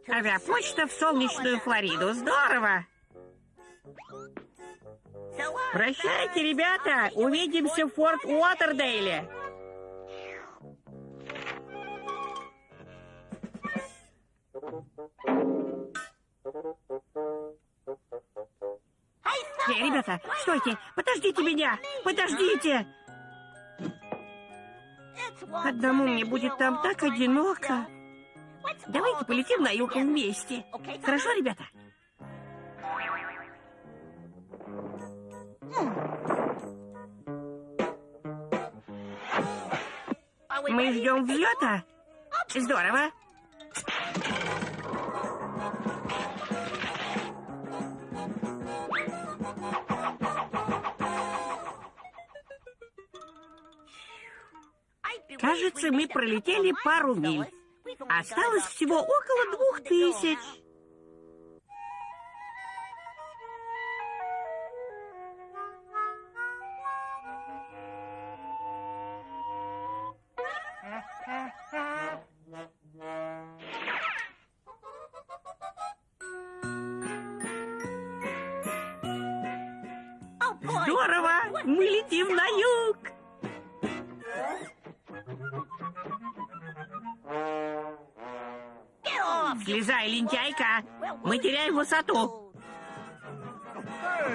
Speaker 3: Авиапочта в солнечную Флориду. Здорово! Прощайте, ребята! Увидимся в Форт Уотердейле! Эй, ребята, стойте! Подождите меня! Подождите! Одному мне будет там так одиноко. Давайте полетим на юг вместе. Хорошо, ребята? Мы ждем взлета? Здорово. Кажется, мы пролетели пару миль. Осталось всего около двух тысяч. Высоту!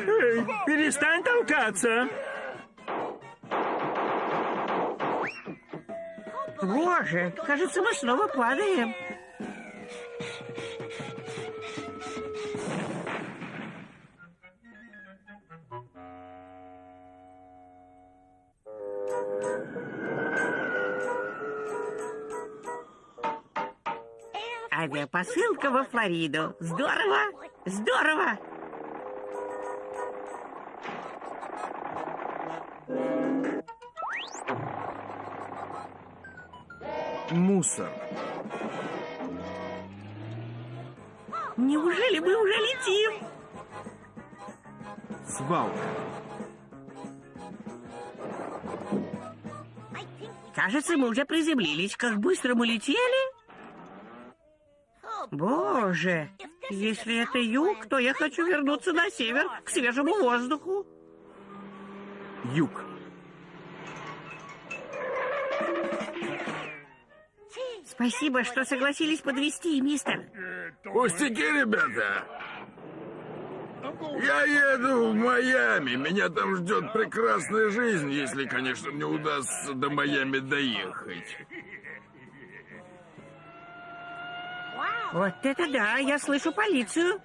Speaker 11: Эй, перестань толкаться!
Speaker 3: Боже, кажется, мы снова падаем. Авиапосылка во Флориду. Здорово! Здорово!
Speaker 8: Мусор.
Speaker 3: Неужели мы уже летим?
Speaker 8: Свалка.
Speaker 3: Кажется, мы уже приземлились. Как быстро мы летели? Боже, если это юг, то я хочу вернуться на север, к свежему воздуху.
Speaker 8: Юг.
Speaker 3: Спасибо, что согласились подвести, мистер.
Speaker 1: Пустяки, ребята. Я еду в Майами. Меня там ждет прекрасная жизнь, если, конечно, мне удастся до Майами доехать.
Speaker 3: Вот это да, я слышу полицию.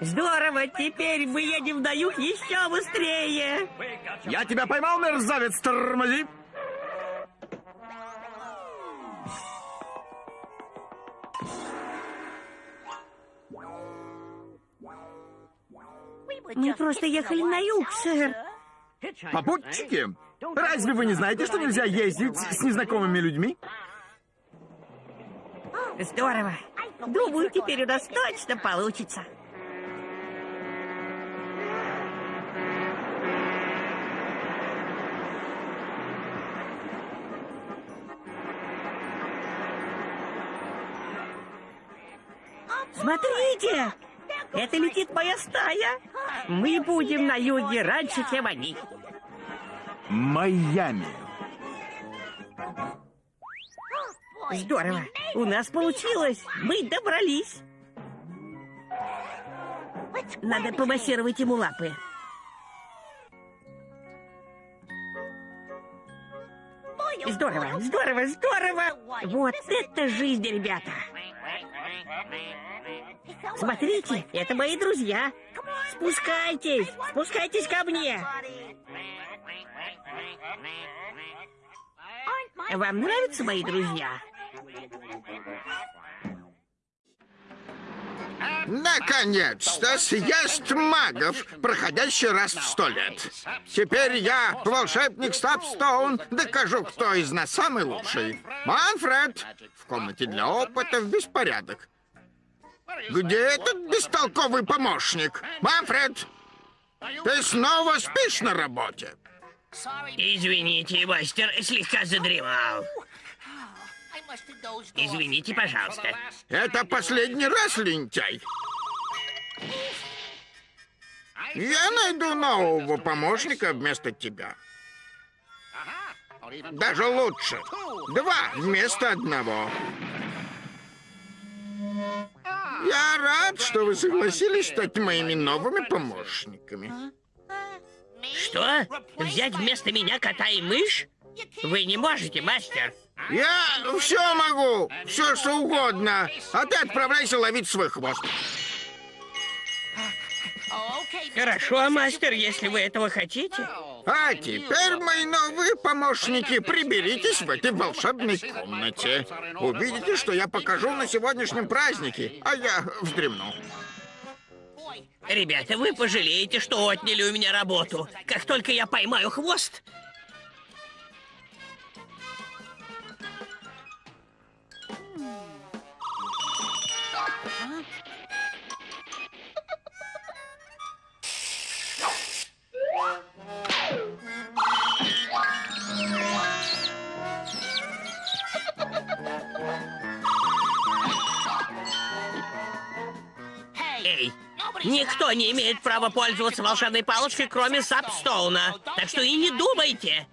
Speaker 3: Здорово, теперь мы едем на юг еще быстрее.
Speaker 8: Я тебя поймал, мерзавец, тормози.
Speaker 3: Мы просто ехали на юг, сэр.
Speaker 1: Попутчики, разве вы не знаете, что нельзя ездить с незнакомыми людьми?
Speaker 3: Здорово. Думаю, теперь у нас точно получится. Смотрите! Это летит моя стая. Мы будем на юге раньше, чем они.
Speaker 1: Майами.
Speaker 3: Здорово. У нас получилось. Мы добрались. Надо помассировать ему лапы. Здорово, здорово, здорово. Вот это жизнь, ребята. Смотрите, это мои друзья. Спускайтесь, спускайтесь ко мне. Вам нравятся мои друзья?
Speaker 5: Наконец-то съезд магов, проходящий раз в сто лет. Теперь я, волшебник Стапстоун, докажу, кто из нас самый лучший. Манфред! В комнате для опытов беспорядок. Где этот бестолковый помощник? Манфред! Ты снова спишь на работе?
Speaker 3: Извините, мастер, слегка задремал. Извините, пожалуйста.
Speaker 5: Это последний раз, лентяй. Я найду нового помощника вместо тебя. Даже лучше. Два вместо одного. Я рад, что вы согласились стать моими новыми помощниками.
Speaker 3: Что? Взять вместо меня кота и мышь? Вы не можете, мастер.
Speaker 5: Я все могу, все что угодно. А ты отправляйся ловить свой хвост.
Speaker 3: Хорошо, мастер, если вы этого хотите.
Speaker 5: А теперь, мои новые помощники, приберитесь в этой волшебной комнате. Увидите, что я покажу на сегодняшнем празднике, а я вздремну.
Speaker 3: Ребята, вы пожалеете, что отняли у меня работу. Как только я поймаю хвост... никто не имеет права пользоваться волшебной палочкой, кроме Сапстоуна. Так что и не думайте.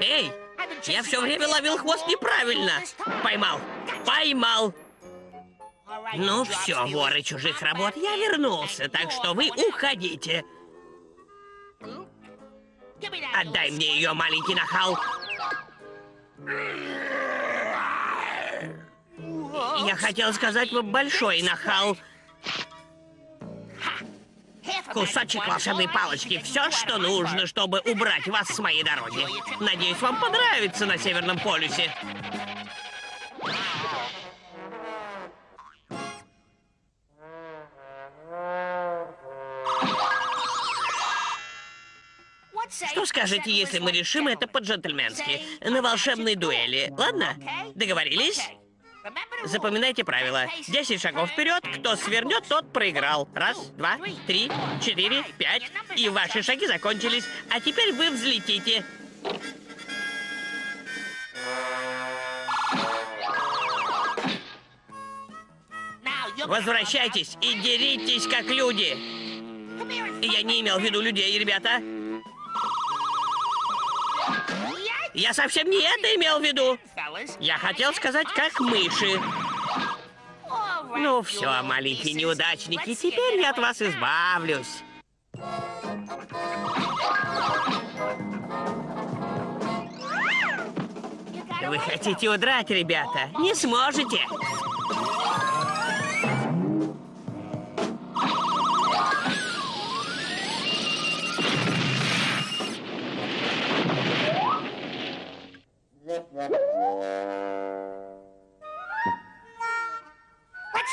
Speaker 3: Эй, я все время ловил хвост неправильно. Поймал, поймал. Ну все, воры чужих работ, я вернулся, так что вы уходите. Отдай мне ее, маленький нахал. Я хотел сказать вам большой нахал. Кусочек волшебной палочки. Все, что нужно, чтобы убрать вас с моей дороги. Надеюсь, вам понравится на Северном полюсе. Что скажете, если мы решим это по-джентльменски? На волшебной дуэли. Ладно? Договорились? Запоминайте правила. Десять шагов вперед. Кто свернет, тот проиграл. Раз, два, три, четыре, пять. И ваши шаги закончились. А теперь вы взлетите. Возвращайтесь и деритесь, как люди. Я не имел в виду людей, ребята. Я совсем не это имел в виду. Я хотел сказать, как мыши. Ну все, маленькие неудачники, теперь я от вас избавлюсь. Вы хотите удрать, ребята? Не сможете.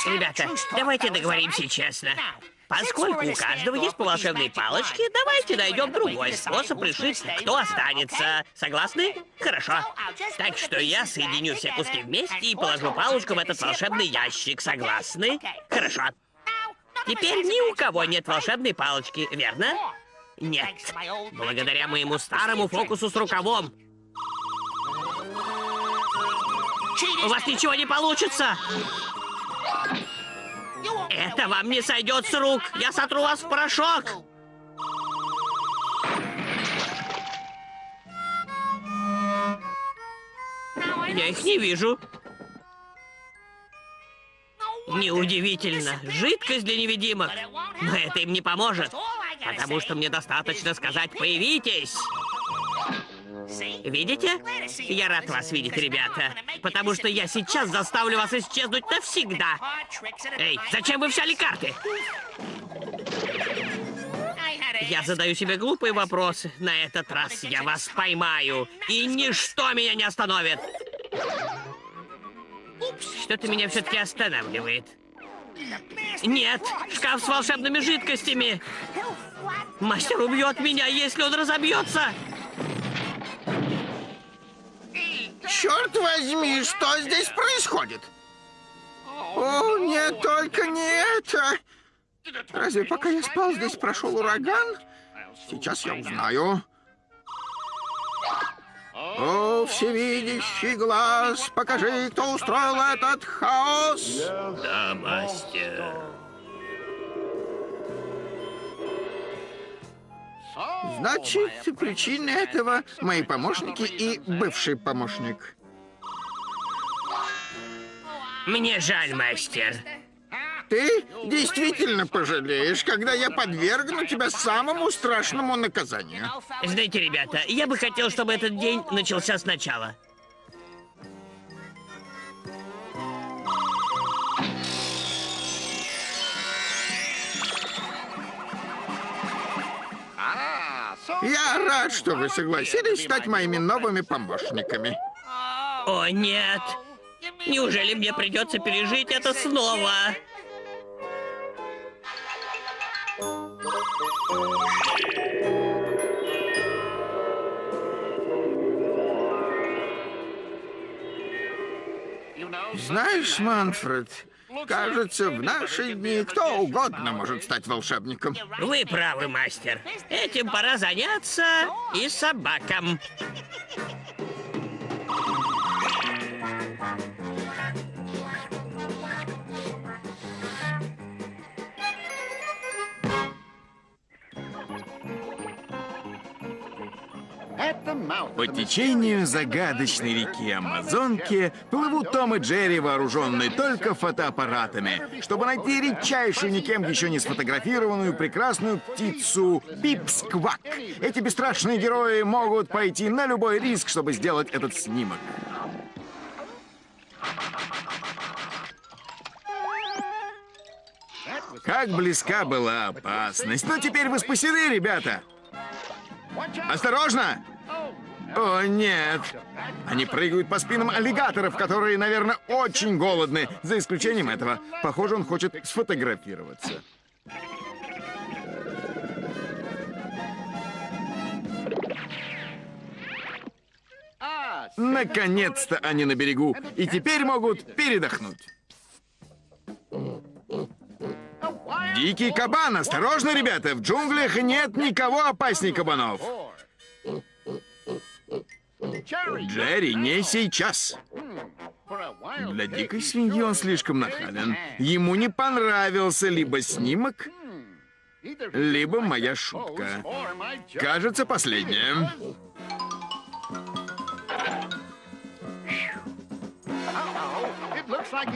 Speaker 3: Ребята, давайте договоримся честно. Поскольку у каждого есть волшебные палочки, давайте найдем другой способ решить, кто останется. Согласны? Хорошо. Так что я соединю все куски вместе и положу палочку в этот волшебный ящик. Согласны? Хорошо. Теперь ни у кого нет волшебной палочки, верно? Нет. Благодаря моему старому фокусу с рукавом У вас ничего не получится. Это вам не сойдет с рук. Я сотру вас в порошок. Я их не вижу. Неудивительно. Жидкость для невидимок. Но это им не поможет. Потому что мне достаточно сказать «появитесь». Видите? Я рад вас видеть, ребята. Потому что я сейчас заставлю вас исчезнуть навсегда. Эй, зачем вы взяли карты? Я задаю себе глупые вопросы. На этот раз я вас поймаю. И ничто меня не остановит. Что-то меня все-таки останавливает. Нет, шкаф с волшебными жидкостями. Мастер убьет меня, если он разобьется.
Speaker 5: Черт возьми, что здесь происходит? О, нет, только не это. Разве пока я спал, здесь прошел ураган? Сейчас я узнаю. О, всевидящий глаз, покажи, кто устроил этот хаос.
Speaker 3: Да, мастер.
Speaker 5: Значит, причина этого мои помощники и бывший помощник.
Speaker 3: Мне жаль, мастер.
Speaker 5: Ты действительно пожалеешь, когда я подвергну тебя самому страшному наказанию.
Speaker 3: Знаете, ребята, я бы хотел, чтобы этот день начался сначала.
Speaker 5: Я рад, что вы согласились стать моими новыми помощниками.
Speaker 3: О, нет. Неужели мне придется пережить это снова?
Speaker 5: Знаешь, Манфред, кажется, в наши дни кто угодно может стать волшебником.
Speaker 3: Вы правы, мастер. Этим пора заняться и собакам.
Speaker 1: По течению загадочной реки Амазонки плывут Том и Джерри, вооруженные только фотоаппаратами, чтобы найти редчайшую, никем еще не сфотографированную прекрасную птицу Пипсквак. Эти бесстрашные герои могут пойти на любой риск, чтобы сделать этот снимок. Как близка была опасность. Но теперь вы спасены, ребята. Осторожно! О, нет. Они прыгают по спинам аллигаторов, которые, наверное, очень голодны. За исключением этого. Похоже, он хочет сфотографироваться. Наконец-то они на берегу. И теперь могут передохнуть. Дикий кабан! Осторожно, ребята! В джунглях нет никого опасней кабанов. Джерри, не сейчас. Для дикой свиньи он слишком нахален. Ему не понравился либо снимок, либо моя шутка. Кажется, последняя.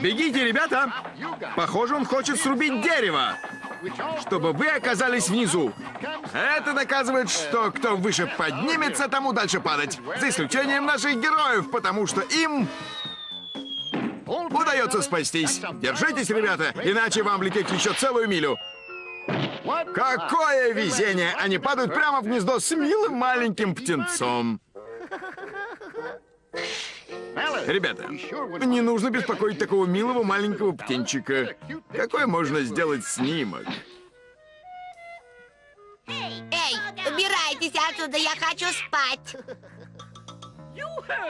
Speaker 1: Бегите, ребята! Похоже, он хочет срубить дерево, чтобы вы оказались внизу. Это доказывает, что кто выше поднимется, тому дальше падать. За исключением наших героев, потому что им удается спастись. Держитесь, ребята, иначе вам лететь еще целую милю. Какое везение! Они падают прямо в гнездо с милым маленьким птенцом. Ребята, не нужно беспокоить такого милого маленького птенчика. Какой можно сделать снимок?
Speaker 10: Эй, убирайтесь отсюда, я хочу спать.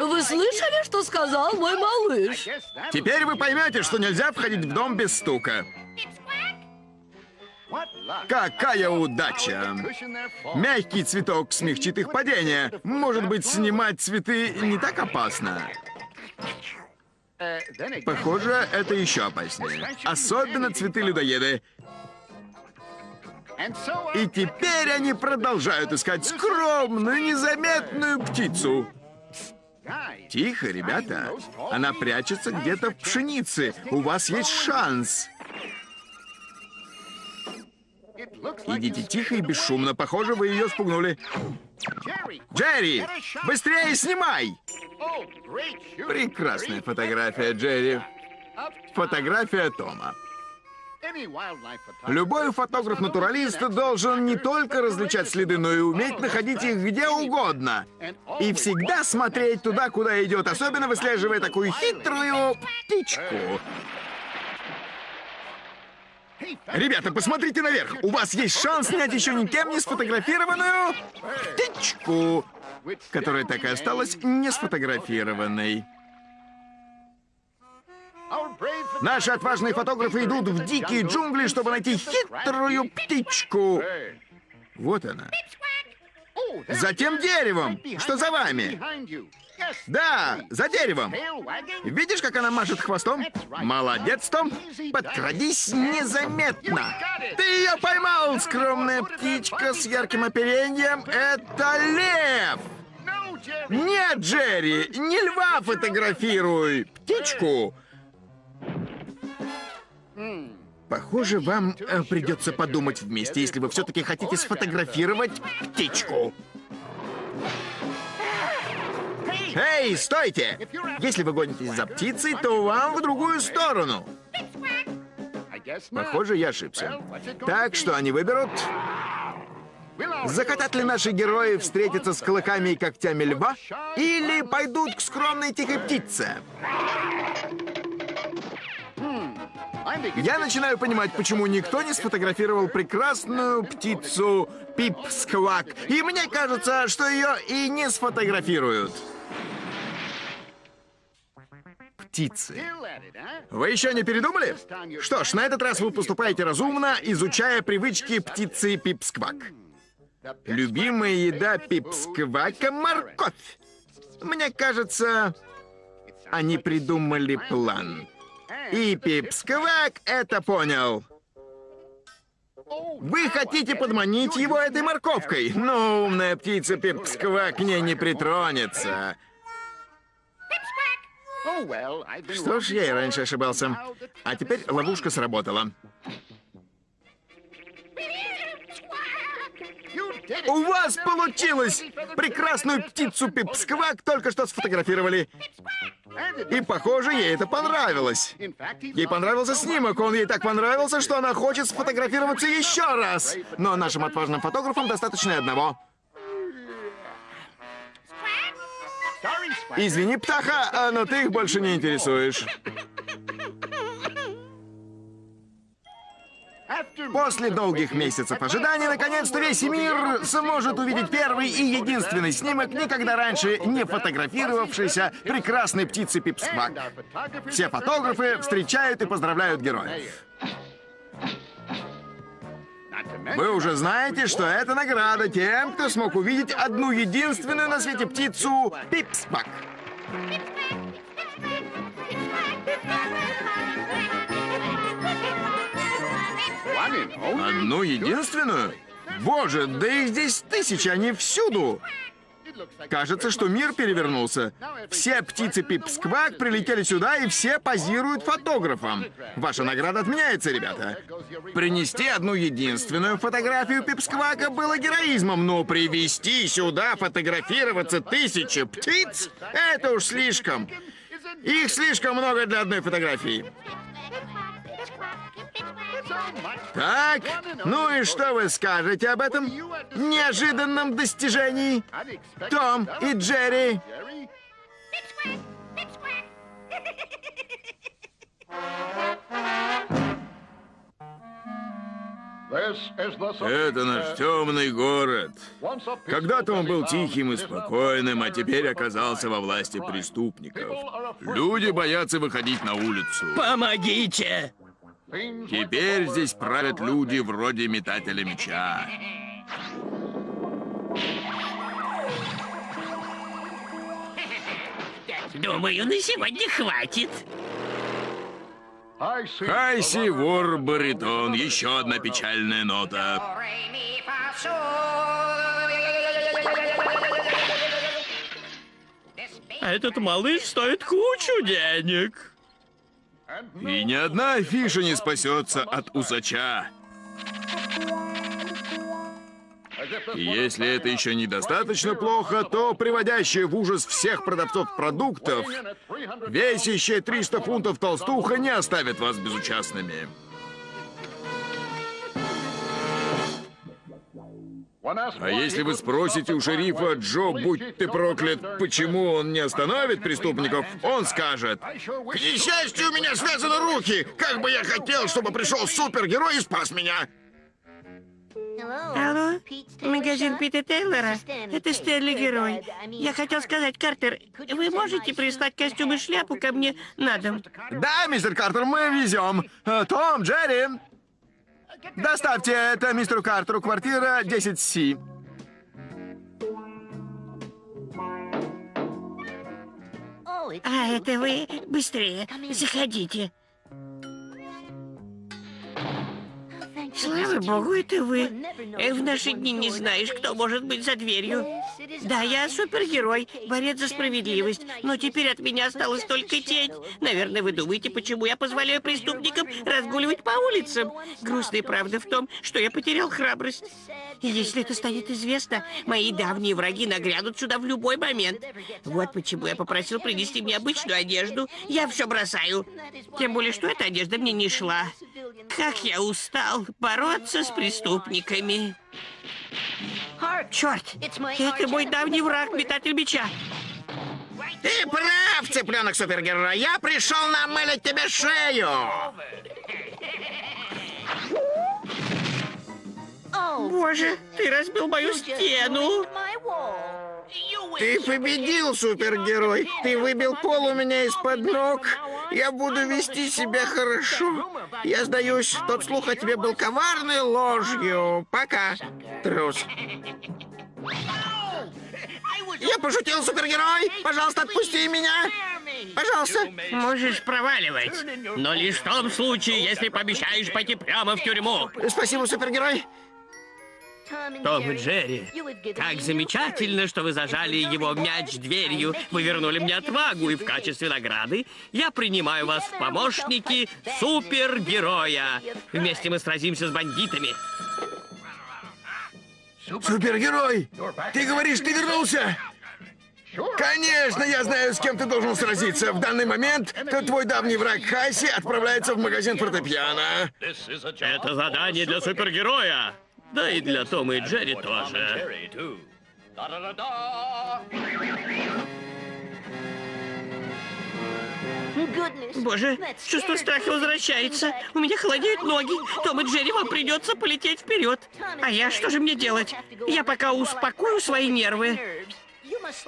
Speaker 12: Вы слышали, что сказал мой малыш?
Speaker 1: Теперь вы поймете, что нельзя входить в дом без стука. Какая удача! Мягкий цветок смягчит их падение. Может быть, снимать цветы не так опасно? Похоже, это еще опаснее. Особенно цветы-людоеды. И теперь они продолжают искать скромную, незаметную птицу. Тихо, ребята. Она прячется где-то в пшенице. У вас есть шанс. Идите тихо и бесшумно. Похоже, вы ее спугнули. Джерри, быстрее снимай! Прекрасная фотография, Джерри. Фотография Тома. Любой фотограф-натуралист должен не только различать следы, но и уметь находить их где угодно. И всегда смотреть туда, куда идет, особенно выслеживая такую хитрую птичку. Ребята, посмотрите наверх. У вас есть шанс снять еще никем не сфотографированную птичку, которая так и осталась не сфотографированной. Наши отважные фотографы идут в дикие джунгли, чтобы найти хитрую птичку. Вот она. Затем деревом. Что за вами? Да, за деревом. Видишь, как она машет хвостом? Молодец, Том. Подкрадись незаметно. Ты ее поймал, скромная птичка с ярким оперением. Это лев. Нет, Джерри, не льва фотографируй. Птичку. Похоже, вам э, придется подумать вместе, если вы все-таки хотите сфотографировать птичку. Эй, стойте! Если вы гонитесь за птицей, то вам в другую сторону. Похоже, я ошибся. Так что они выберут... Захотят ли наши герои встретиться с клыками и когтями льва? Или пойдут к скромной тихой птице? Я начинаю понимать, почему никто не сфотографировал прекрасную птицу Пип-сквак. И мне кажется, что ее и не сфотографируют. Птицы. Вы еще не передумали? Что ж, на этот раз вы поступаете разумно, изучая привычки птицы Пип-сквак. Любимая еда Пип-сквака — морковь. Мне кажется, они придумали план. И Пипсквак это понял. Вы хотите подманить его этой морковкой? Но умная птица Пипсквак к ней не притронется. Что ж, я и раньше ошибался. А теперь ловушка сработала. У вас получилось! Прекрасную птицу Пипсквак только что сфотографировали. И, похоже, ей это понравилось. Ей понравился снимок, он ей так понравился, что она хочет сфотографироваться еще раз. Но нашим отважным фотографам достаточно одного. Извини, птаха, но ты их больше не интересуешь. После долгих месяцев ожидания, наконец-то весь мир сможет увидеть первый и единственный снимок, никогда раньше не фотографировавшийся прекрасной птицы Пипсквак. Все фотографы встречают и поздравляют героев. Вы уже знаете, что это награда тем, кто смог увидеть одну единственную на свете птицу Пипсквак. Одну единственную? Боже, да их здесь тысячи, они всюду! Кажется, что мир перевернулся. Все птицы Пипсквак прилетели сюда, и все позируют фотографам. Ваша награда отменяется, ребята. Принести одну единственную фотографию Пипсквака было героизмом, но привести сюда фотографироваться тысячи птиц — это уж слишком. Их слишком много для одной фотографии. Так, ну и что вы скажете об этом неожиданном достижении? Том и Джерри. Это наш темный город. Когда-то он был тихим и спокойным, а теперь оказался во власти преступников. Люди боятся выходить на улицу.
Speaker 3: Помогите!
Speaker 1: Теперь здесь правят люди вроде метателя меча.
Speaker 3: Думаю, на сегодня хватит.
Speaker 1: Хайси, вор, баритон. Еще одна печальная нота.
Speaker 3: А этот малыш стоит кучу денег.
Speaker 1: И ни одна афиша не спасется от усача. Если это еще недостаточно плохо, то приводящая в ужас всех продавцов продуктов, весящая 300 фунтов толстуха не оставит вас безучастными. А если вы спросите у шерифа Джо, будь ты проклят, почему он не остановит преступников, он скажет, «К несчастью, у меня связаны руки! Как бы я хотел, чтобы пришел супергерой и спас меня!»
Speaker 3: Алло, магазин Пита Тейлора? Это Стэнли Герой. Я хотел сказать, Картер, вы можете прислать костюм и шляпу ко мне на дом?
Speaker 1: Да, мистер Картер, мы везем. Э, Том, Джерри, доставьте это мистеру Картеру, квартира 10С.
Speaker 3: А, это вы? Быстрее, заходите. Слава богу, это вы. Э, В наши дни не знаешь, кто может быть за дверью. Да, я супергерой, борец за справедливость, но теперь от меня осталась только тень. Наверное, вы думаете, почему я позволяю преступникам разгуливать по улицам. Грустная правда в том, что я потерял храбрость. И если это станет известно, мои давние враги нагрянут сюда в любой момент. Вот почему я попросил принести мне обычную одежду. Я все бросаю. Тем более, что эта одежда мне не шла. Как я устал бороться с преступниками. Черт, это мой давний враг, метатель меча.
Speaker 1: Ты прав, цыпленок супергерой. Я пришел намылить тебе шею.
Speaker 3: Боже, ты разбил мою стену.
Speaker 1: Ты победил, супергерой. Ты выбил пол у меня из-под ног. Я буду вести себя хорошо. Я сдаюсь, тот слух о тебе был коварной ложью. Пока, трус. Я пошутил, супергерой. Пожалуйста, отпусти меня. Пожалуйста.
Speaker 3: Можешь проваливать, но лишь в том случае, если пообещаешь пойти прямо в тюрьму.
Speaker 1: Спасибо, супергерой.
Speaker 3: Том и Джерри, как замечательно, что вы зажали его мяч дверью. Вы вернули мне отвагу, и в качестве награды я принимаю вас в помощники супергероя. Вместе мы сразимся с бандитами.
Speaker 1: Супергерой! Ты говоришь, ты вернулся? Конечно, я знаю, с кем ты должен сразиться. В данный момент то твой давний враг Хайси отправляется в магазин фортепиано.
Speaker 13: Это задание для супергероя.
Speaker 3: Да и для Тома и Джерри тоже. Боже, чувство страха возвращается. У меня холодеют ноги. Том и Джерри, вам придется полететь вперед. А я что же мне делать? Я пока успокою свои нервы.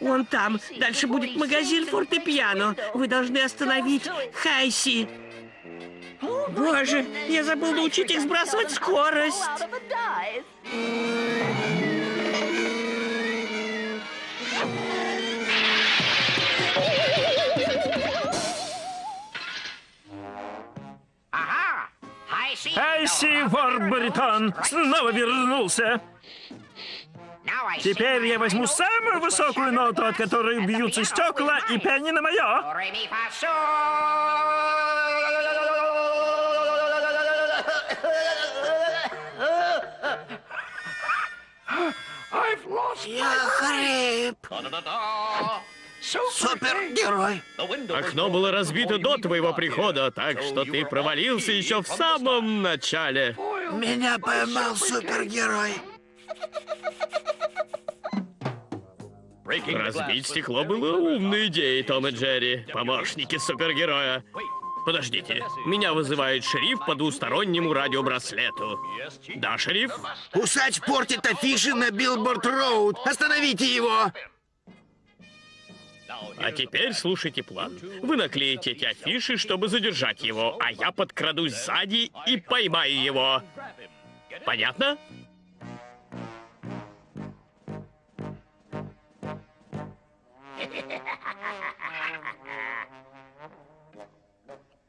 Speaker 3: Вон там. Дальше будет магазин фортепиано. Вы должны остановить Хайси. Боже, я забыл научить их сбрасывать скорость.
Speaker 14: Айси Варбаритон снова вернулся. Теперь я возьму самую высокую ноту, от которой бьются стекла, и пианино мое.
Speaker 1: Я хрип. Супергерой.
Speaker 13: Окно было разбито до твоего прихода, так что ты провалился еще в самом начале.
Speaker 1: Меня поймал супергерой.
Speaker 13: Разбить стекло было умной идеей, Том и Джерри, помощники супергероя.
Speaker 3: Подождите, меня вызывает шериф по двустороннему радиобраслету. Да, шериф?
Speaker 1: Усач портит афиши на Billboard Road. Остановите его!
Speaker 3: А теперь слушайте план. Вы наклеите эти афиши, чтобы задержать его, а я подкрадусь сзади и поймаю его. Понятно?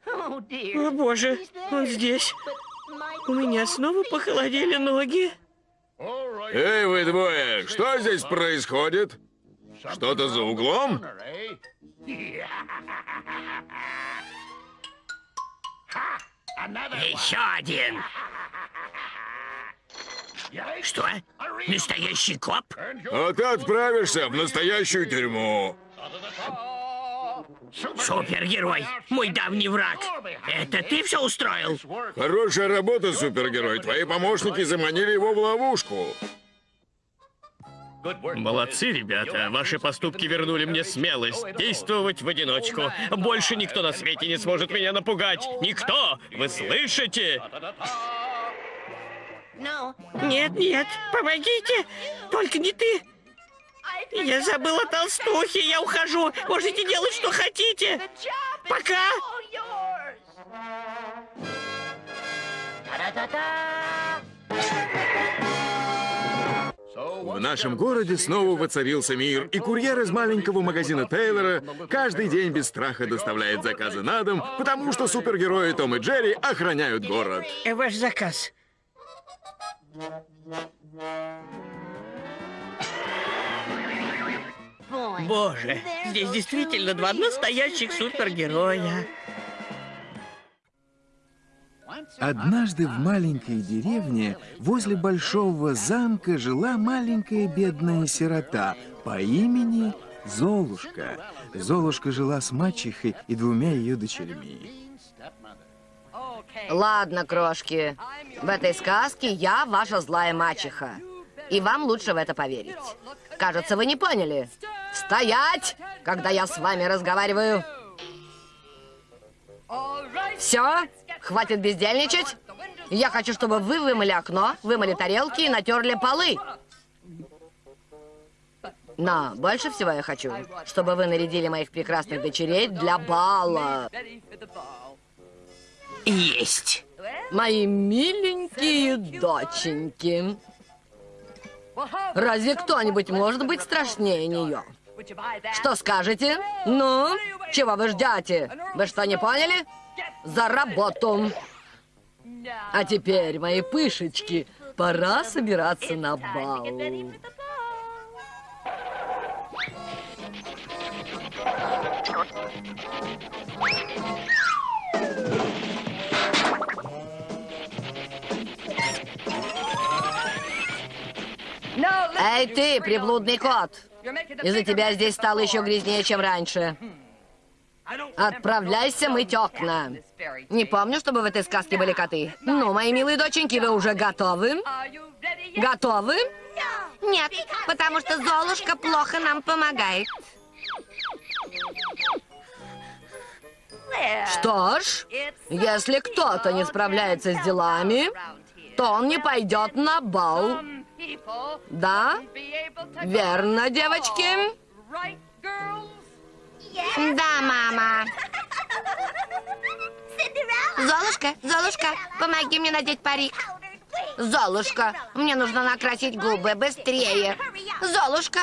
Speaker 8: О боже, он здесь. У меня снова похолодели ноги.
Speaker 15: Эй, вы двое, что здесь происходит? Что-то за углом?
Speaker 16: Еще один. Что? Настоящий коп?
Speaker 15: А ты отправишься в настоящую тюрьму.
Speaker 16: Супергерой, мой давний враг. Это ты все устроил?
Speaker 15: Хорошая работа, супергерой. Твои помощники заманили его в ловушку.
Speaker 3: Молодцы, ребята. Ваши поступки вернули мне смелость действовать в одиночку. Больше никто на свете не сможет меня напугать. Никто! Вы слышите?
Speaker 8: Нет, нет, помогите. Только не ты. Я забыла толстухи, я ухожу. Можете делать, что хотите. Пока.
Speaker 1: В нашем городе снова воцарился мир, и курьер из маленького магазина Тейлора каждый день без страха доставляет заказы на дом, потому что супергерои Том и Джерри охраняют город.
Speaker 8: Ваш заказ. Боже, здесь действительно два настоящих супергероя.
Speaker 1: Однажды в маленькой деревне возле большого замка жила маленькая бедная сирота по имени Золушка. Золушка жила с мачехой и двумя ее дочерьми.
Speaker 12: Ладно, крошки. В этой сказке я ваша злая мачеха. И вам лучше в это поверить. Кажется, вы не поняли. Стоять, когда я с вами разговариваю. Все, хватит бездельничать. Я хочу, чтобы вы вымыли окно, вымыли тарелки и натерли полы. Но больше всего я хочу, чтобы вы нарядили моих прекрасных дочерей для бала.
Speaker 16: Есть.
Speaker 12: Мои миленькие доченьки. Разве кто-нибудь может быть страшнее нее? Что скажете? Ну, чего вы ждете? Вы что, не поняли? За работу! А теперь, мои пышечки, пора собираться на бал. Эй ты, приблудный кот! Из-за тебя здесь стало еще грязнее, чем раньше. Отправляйся мыть окна. Не помню, чтобы в этой сказке были коты. Ну, мои милые доченьки, вы уже готовы? Готовы?
Speaker 10: Нет, потому что Золушка плохо нам помогает.
Speaker 12: Что ж, если кто-то не справляется с делами, то он не пойдет на бал. Да? Верно, девочки?
Speaker 10: Да, мама. Золушка, Золушка, помоги мне надеть парик. Золушка, мне нужно накрасить губы быстрее. Золушка.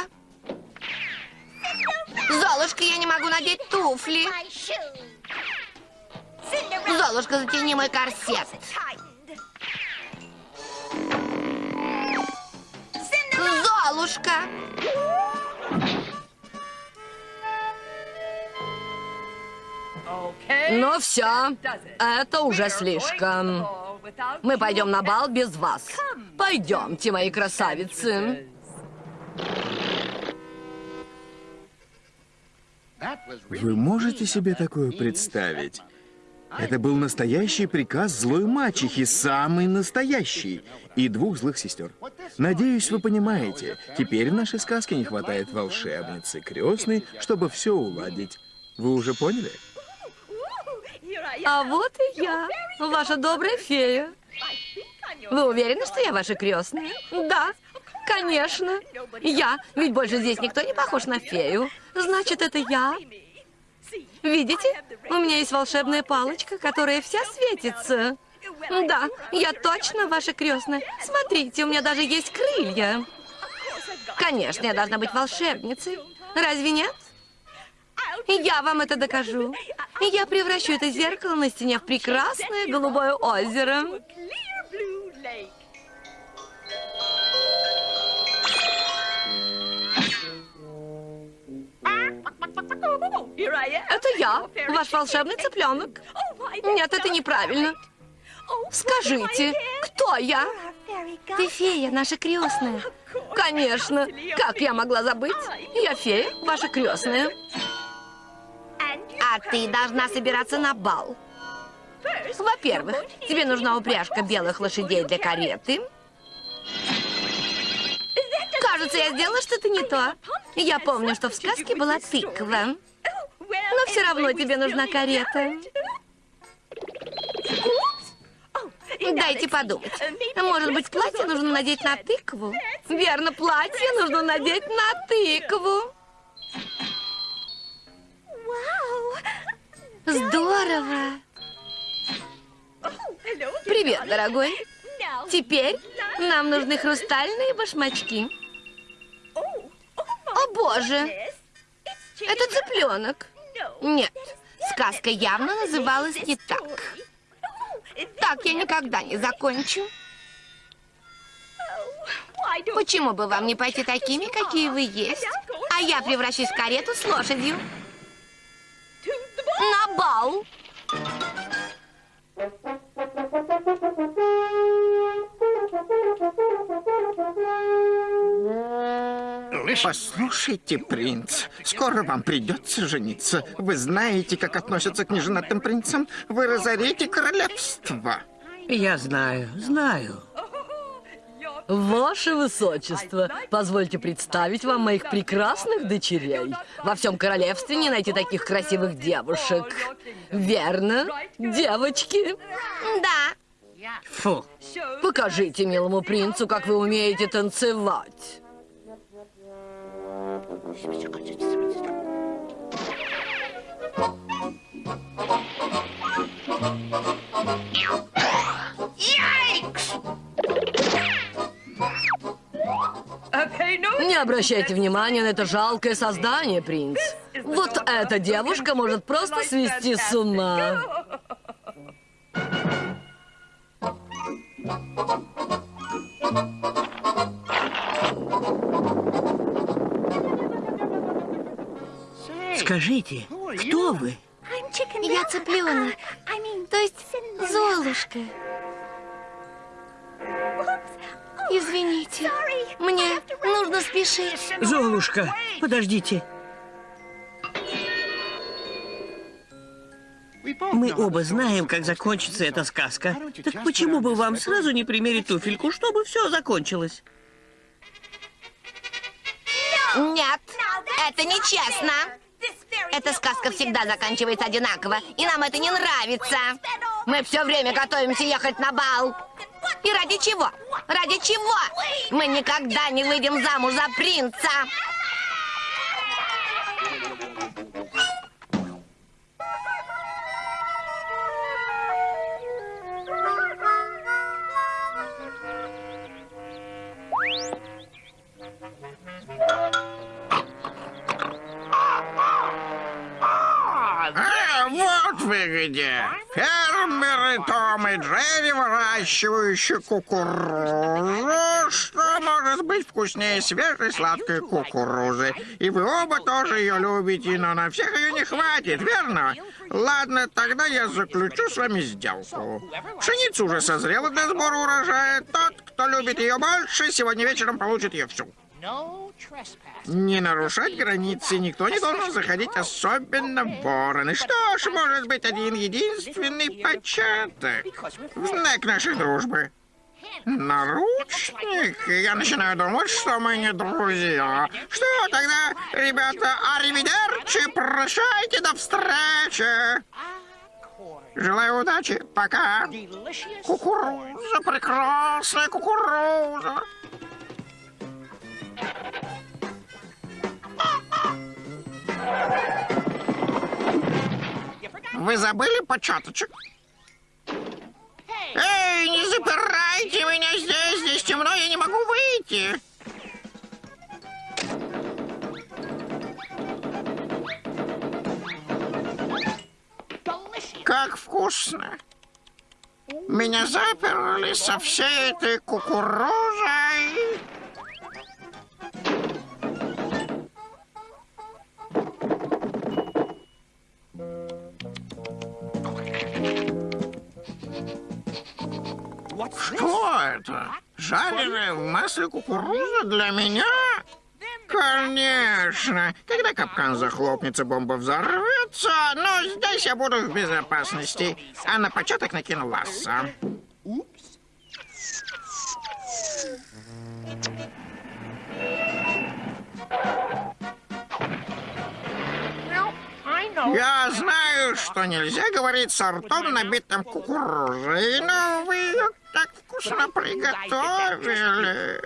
Speaker 10: Золушка, я не могу надеть туфли. Золушка, затяни мой корсет. Золушка.
Speaker 12: Ну все, это уже слишком. Мы пойдем на бал без вас. Пойдемте, мои красавицы.
Speaker 1: Вы можете себе такое представить? Это был настоящий приказ злой мачехи, самый настоящий, и двух злых сестер. Надеюсь, вы понимаете, теперь в нашей сказке не хватает волшебницы крестной, чтобы все уладить. Вы уже поняли?
Speaker 12: А вот и я, ваша добрая фея. Вы уверены, что я ваша крестная? Да, конечно. Я, ведь больше здесь никто не похож на фею. Значит, это я. Видите, у меня есть волшебная палочка, которая вся светится. Да, я точно ваша крестная. Смотрите, у меня даже есть крылья. Конечно, я должна быть волшебницей. Разве нет? Я вам это докажу. Я превращу это зеркало на стене в прекрасное голубое озеро. Это я, ваш волшебный цыпленок. Нет, это неправильно. Скажите, кто я? Ты фея, наша крестная. Конечно. Как я могла забыть? Я фея, ваша крестная. А ты должна собираться на бал. Во-первых, тебе нужна упряжка белых лошадей для кареты. Кажется, я сделала что-то не то. Я помню, что в сказке была тыква. Но все равно тебе нужна карета. Дайте подумать. Может быть, платье нужно надеть на тыкву? Верно, платье нужно надеть на тыкву. Здорово. Привет, дорогой. Теперь нам нужны хрустальные башмачки. О, боже! Это цыпленок. Нет, сказка явно называлась не так. Так я никогда не закончу. Почему бы вам не пойти такими, какие вы есть? А я превращусь в карету с лошадью. На бал.
Speaker 5: Послушайте, принц, скоро вам придется жениться. Вы знаете, как относятся к неженатым принцам? Вы разорите королевство.
Speaker 3: Я знаю, знаю.
Speaker 12: Ваше Высочество, позвольте представить вам моих прекрасных дочерей. Во всем королевстве не найти таких красивых девушек. Верно, девочки? Да.
Speaker 3: Фу.
Speaker 12: Покажите милому принцу, как вы умеете танцевать. Не обращайте внимания на это жалкое создание, принц. Вот эта девушка может просто свести с ума.
Speaker 3: Скажите, кто вы?
Speaker 10: Я цыпленок. То есть Золушка. Извините, мне нужно спешить.
Speaker 3: Золушка, подождите. Мы оба знаем, как закончится эта сказка. Так почему бы вам сразу не примерить туфельку, чтобы все закончилось?
Speaker 10: Нет, это нечестно. Эта сказка всегда заканчивается одинаково, и нам это не нравится. Мы все время готовимся ехать на бал. И ради чего? Ради чего? Мы никогда не выйдем замуж за принца.
Speaker 5: Вот вы где. Фермеры Том и Джерри, выращивающие кукурузу. Что может быть вкуснее свежей сладкой кукурузы? И вы оба тоже ее любите, но на всех ее не хватит, верно? Ладно, тогда я заключу с вами сделку. Пшеница уже созрела для сбора урожая. Тот, кто любит ее больше, сегодня вечером получит ее всю. Не нарушать границы никто не должен заходить, особенно вороны. Что ж, может быть, один единственный початок. В знак нашей дружбы. Наручник? Я начинаю думать, что мы не друзья. Что тогда, ребята, аривидерчи, прощайте, до встречи. Желаю удачи. Пока. Кукуруза, прекрасная кукуруза. Вы забыли початочек? Эй, не запирайте меня здесь, здесь темно, я не могу выйти. Как вкусно. Меня заперли со всей этой кукурузой. Что это? Жареная в масле кукуруза для меня? Конечно. Когда капкан захлопнется, бомба взорвется, но здесь я буду в безопасности. А на початок накину ласса. Я знаю, что нельзя говорить с ртом, набитым кукурузой, но вы ее так вкусно приготовили.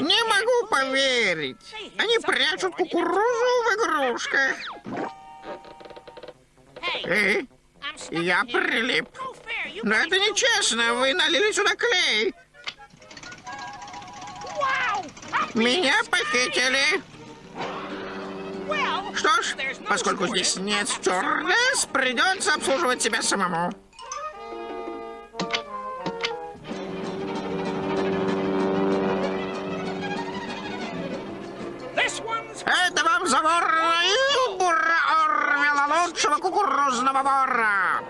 Speaker 5: Не могу поверить. Они прячут кукурузу в игрушках. Эй, я прилип. Но это нечестно. Вы налили сюда клей. Меня похитили. Что ж, поскольку здесь нет стюардесс, придется обслуживать себя самому. Это вам за вора Илбура Орвела, лучшего кукурузного вора.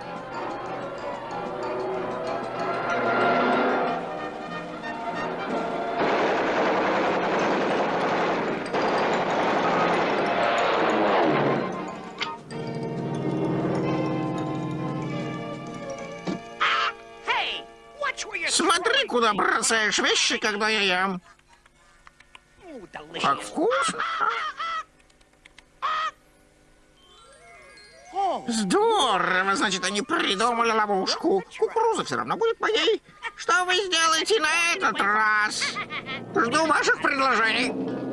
Speaker 5: Смотри, куда бросаешь вещи, когда я ем. Как вкусно. Здорово, значит, они придумали ловушку. Кукуруза все равно будет моей. Что вы сделаете на этот раз? Жду ваших предложений.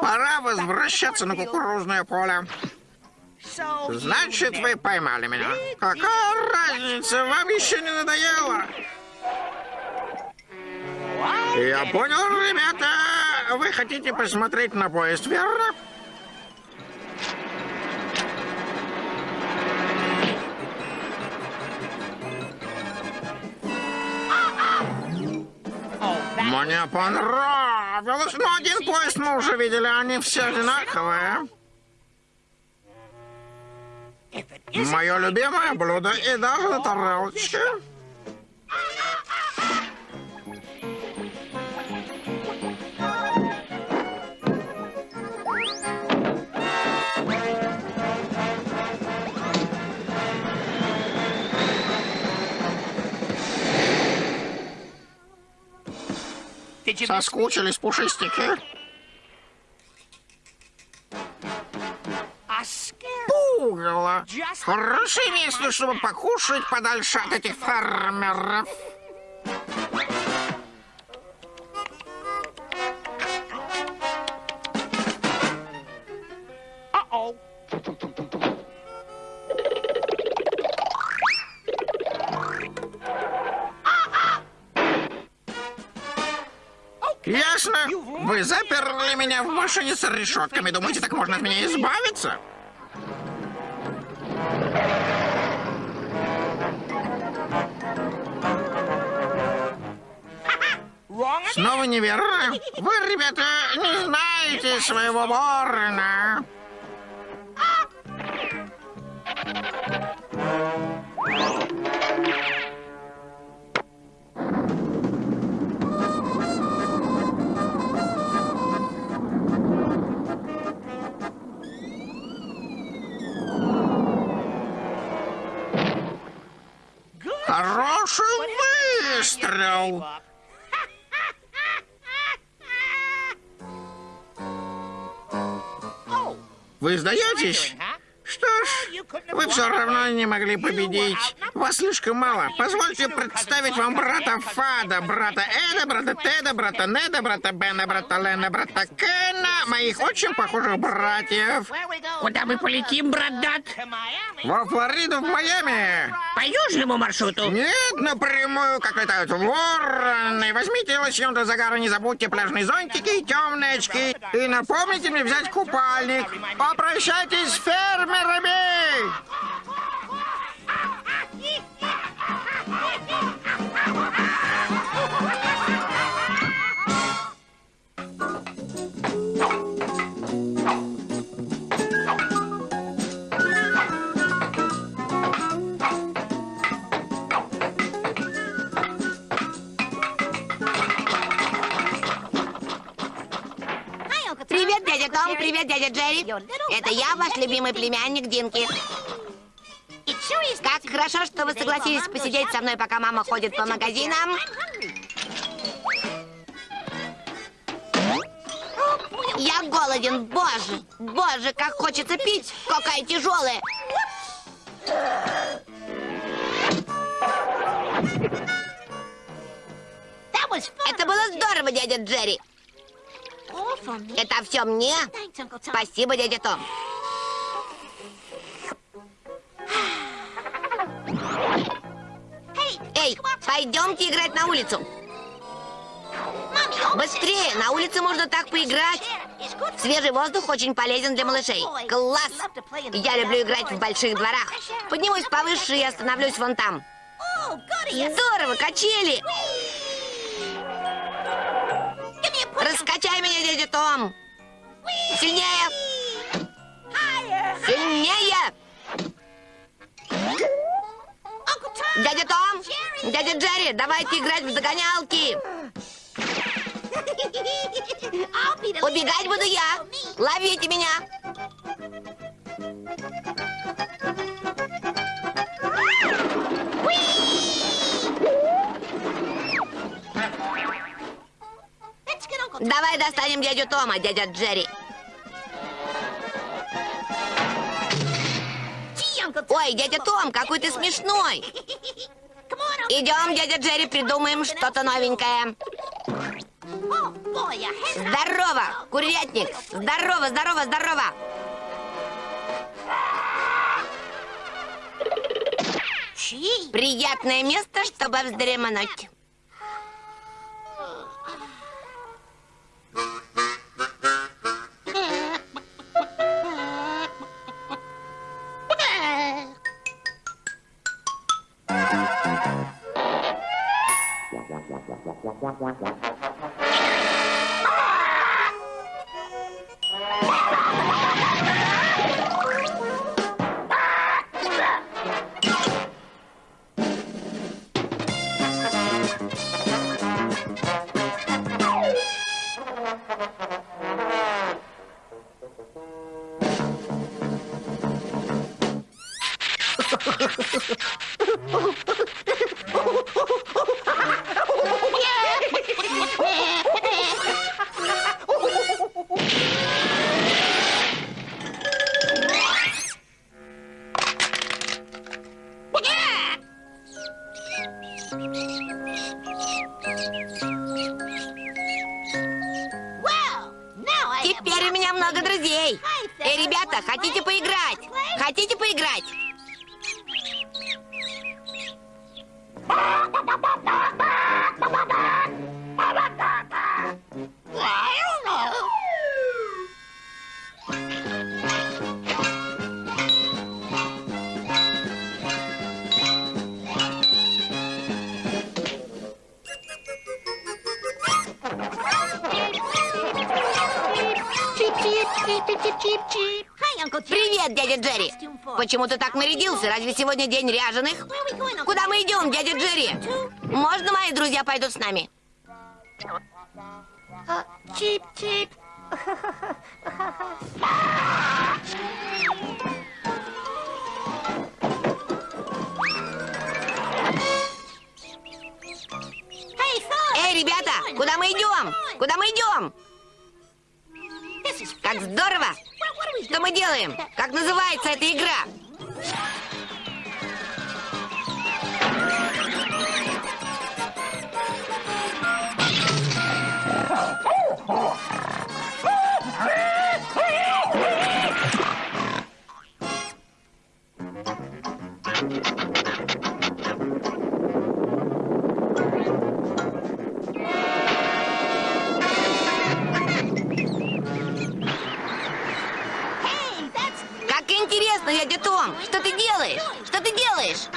Speaker 5: Пора возвращаться на кукурузное поле. Значит, вы поймали меня. Какая разница? Вам еще не надоело? Я понял, ребята. Вы хотите посмотреть на поезд, верно? Мне понравилось, но один поезд мы уже видели, они все одинаковые. Мое любимое блюдо и даже на Соскучились пушистики? Пугало. Хорошее место, чтобы покушать подальше от этих фермеров. Вы заперли меня в машине с решетками. Думаете, так можно от меня избавиться? Снова неверно. Вы, ребята, не знаете своего ворона. Хороший выстрел. Вы сдаетесь? Что ж, вы все равно не могли победить. Вас слишком мало. Позвольте представить вам брата Фада, брата Эда, брата Теда, брата Неда, брата Бена, брата Лена, брата Кена, моих очень похожих братьев.
Speaker 3: Куда мы полетим, брат Дат?
Speaker 5: Во Флориду, в Майами.
Speaker 3: По южному маршруту?
Speaker 5: Нет, напрямую, как летают вороны. Возьмите лосьон для загара, не забудьте пляжные зонтики и темные очки. И напомните мне взять купальник. Попрощайтесь с фермерами.
Speaker 10: Привет, Том, привет, дядя Джерри. Это я, ваш любимый племянник Динки. Как хорошо, что вы согласились посидеть со мной, пока мама ходит по магазинам. Я голоден, боже, боже, как хочется пить, какая тяжелая. Это было здорово, дядя Джерри. Это все мне? Спасибо, дядя Том. Эй, пойдемте играть на улицу. Быстрее, на улице можно так поиграть. Свежий воздух очень полезен для малышей. Класс! Я люблю играть в больших дворах. Поднимусь повыше и остановлюсь вон там. Здорово, качели! Раскачай дядя Том! Сильнее! Сильнее! Дядя Том! Дядя Джерри, давайте играть в догонялки! Убегать буду я! Ловите меня! Давай достанем дядю Тома, дядя Джерри. Ой, дядя Том, какой ты смешной. Идем, дядя Джерри, придумаем что-то новенькое. Здорово, курятник. Здорово, здорово, здорово. Приятное место, чтобы вздремнуть. Mm-hmm. Привет, дядя Джерри! Почему ты так нарядился? Разве сегодня день ряженых? Куда мы идем, дядя Джерри? Можно мои друзья пойдут с нами? Чип-чип! Эй, ребята, куда мы идем? Куда мы идем? Как здорово! Что мы делаем? Как называется эта игра? Как интересно, дядя Том! Что ты делаешь? Что ты делаешь?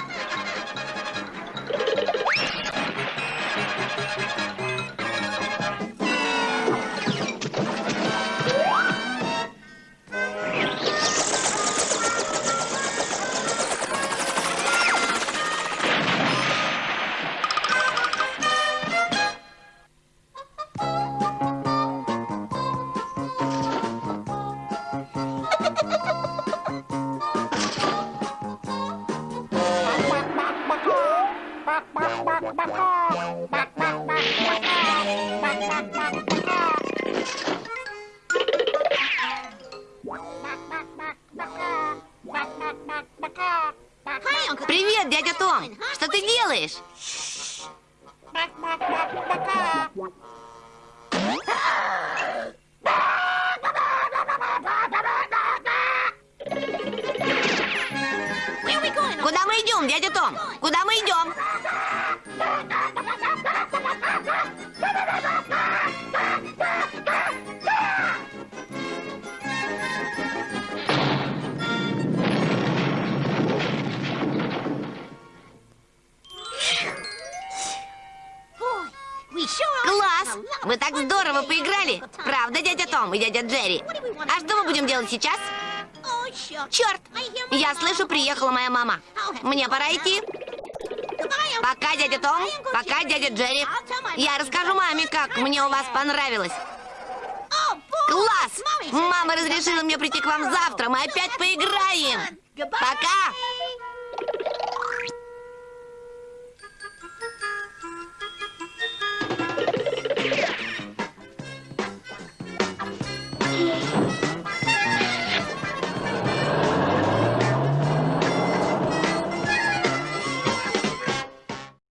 Speaker 10: Мне пора идти. Пока, дядя Том. Пока, дядя Джерри. Я расскажу маме, как мне у вас понравилось. Класс! Мама разрешила мне прийти к вам завтра. Мы опять поиграем. Пока!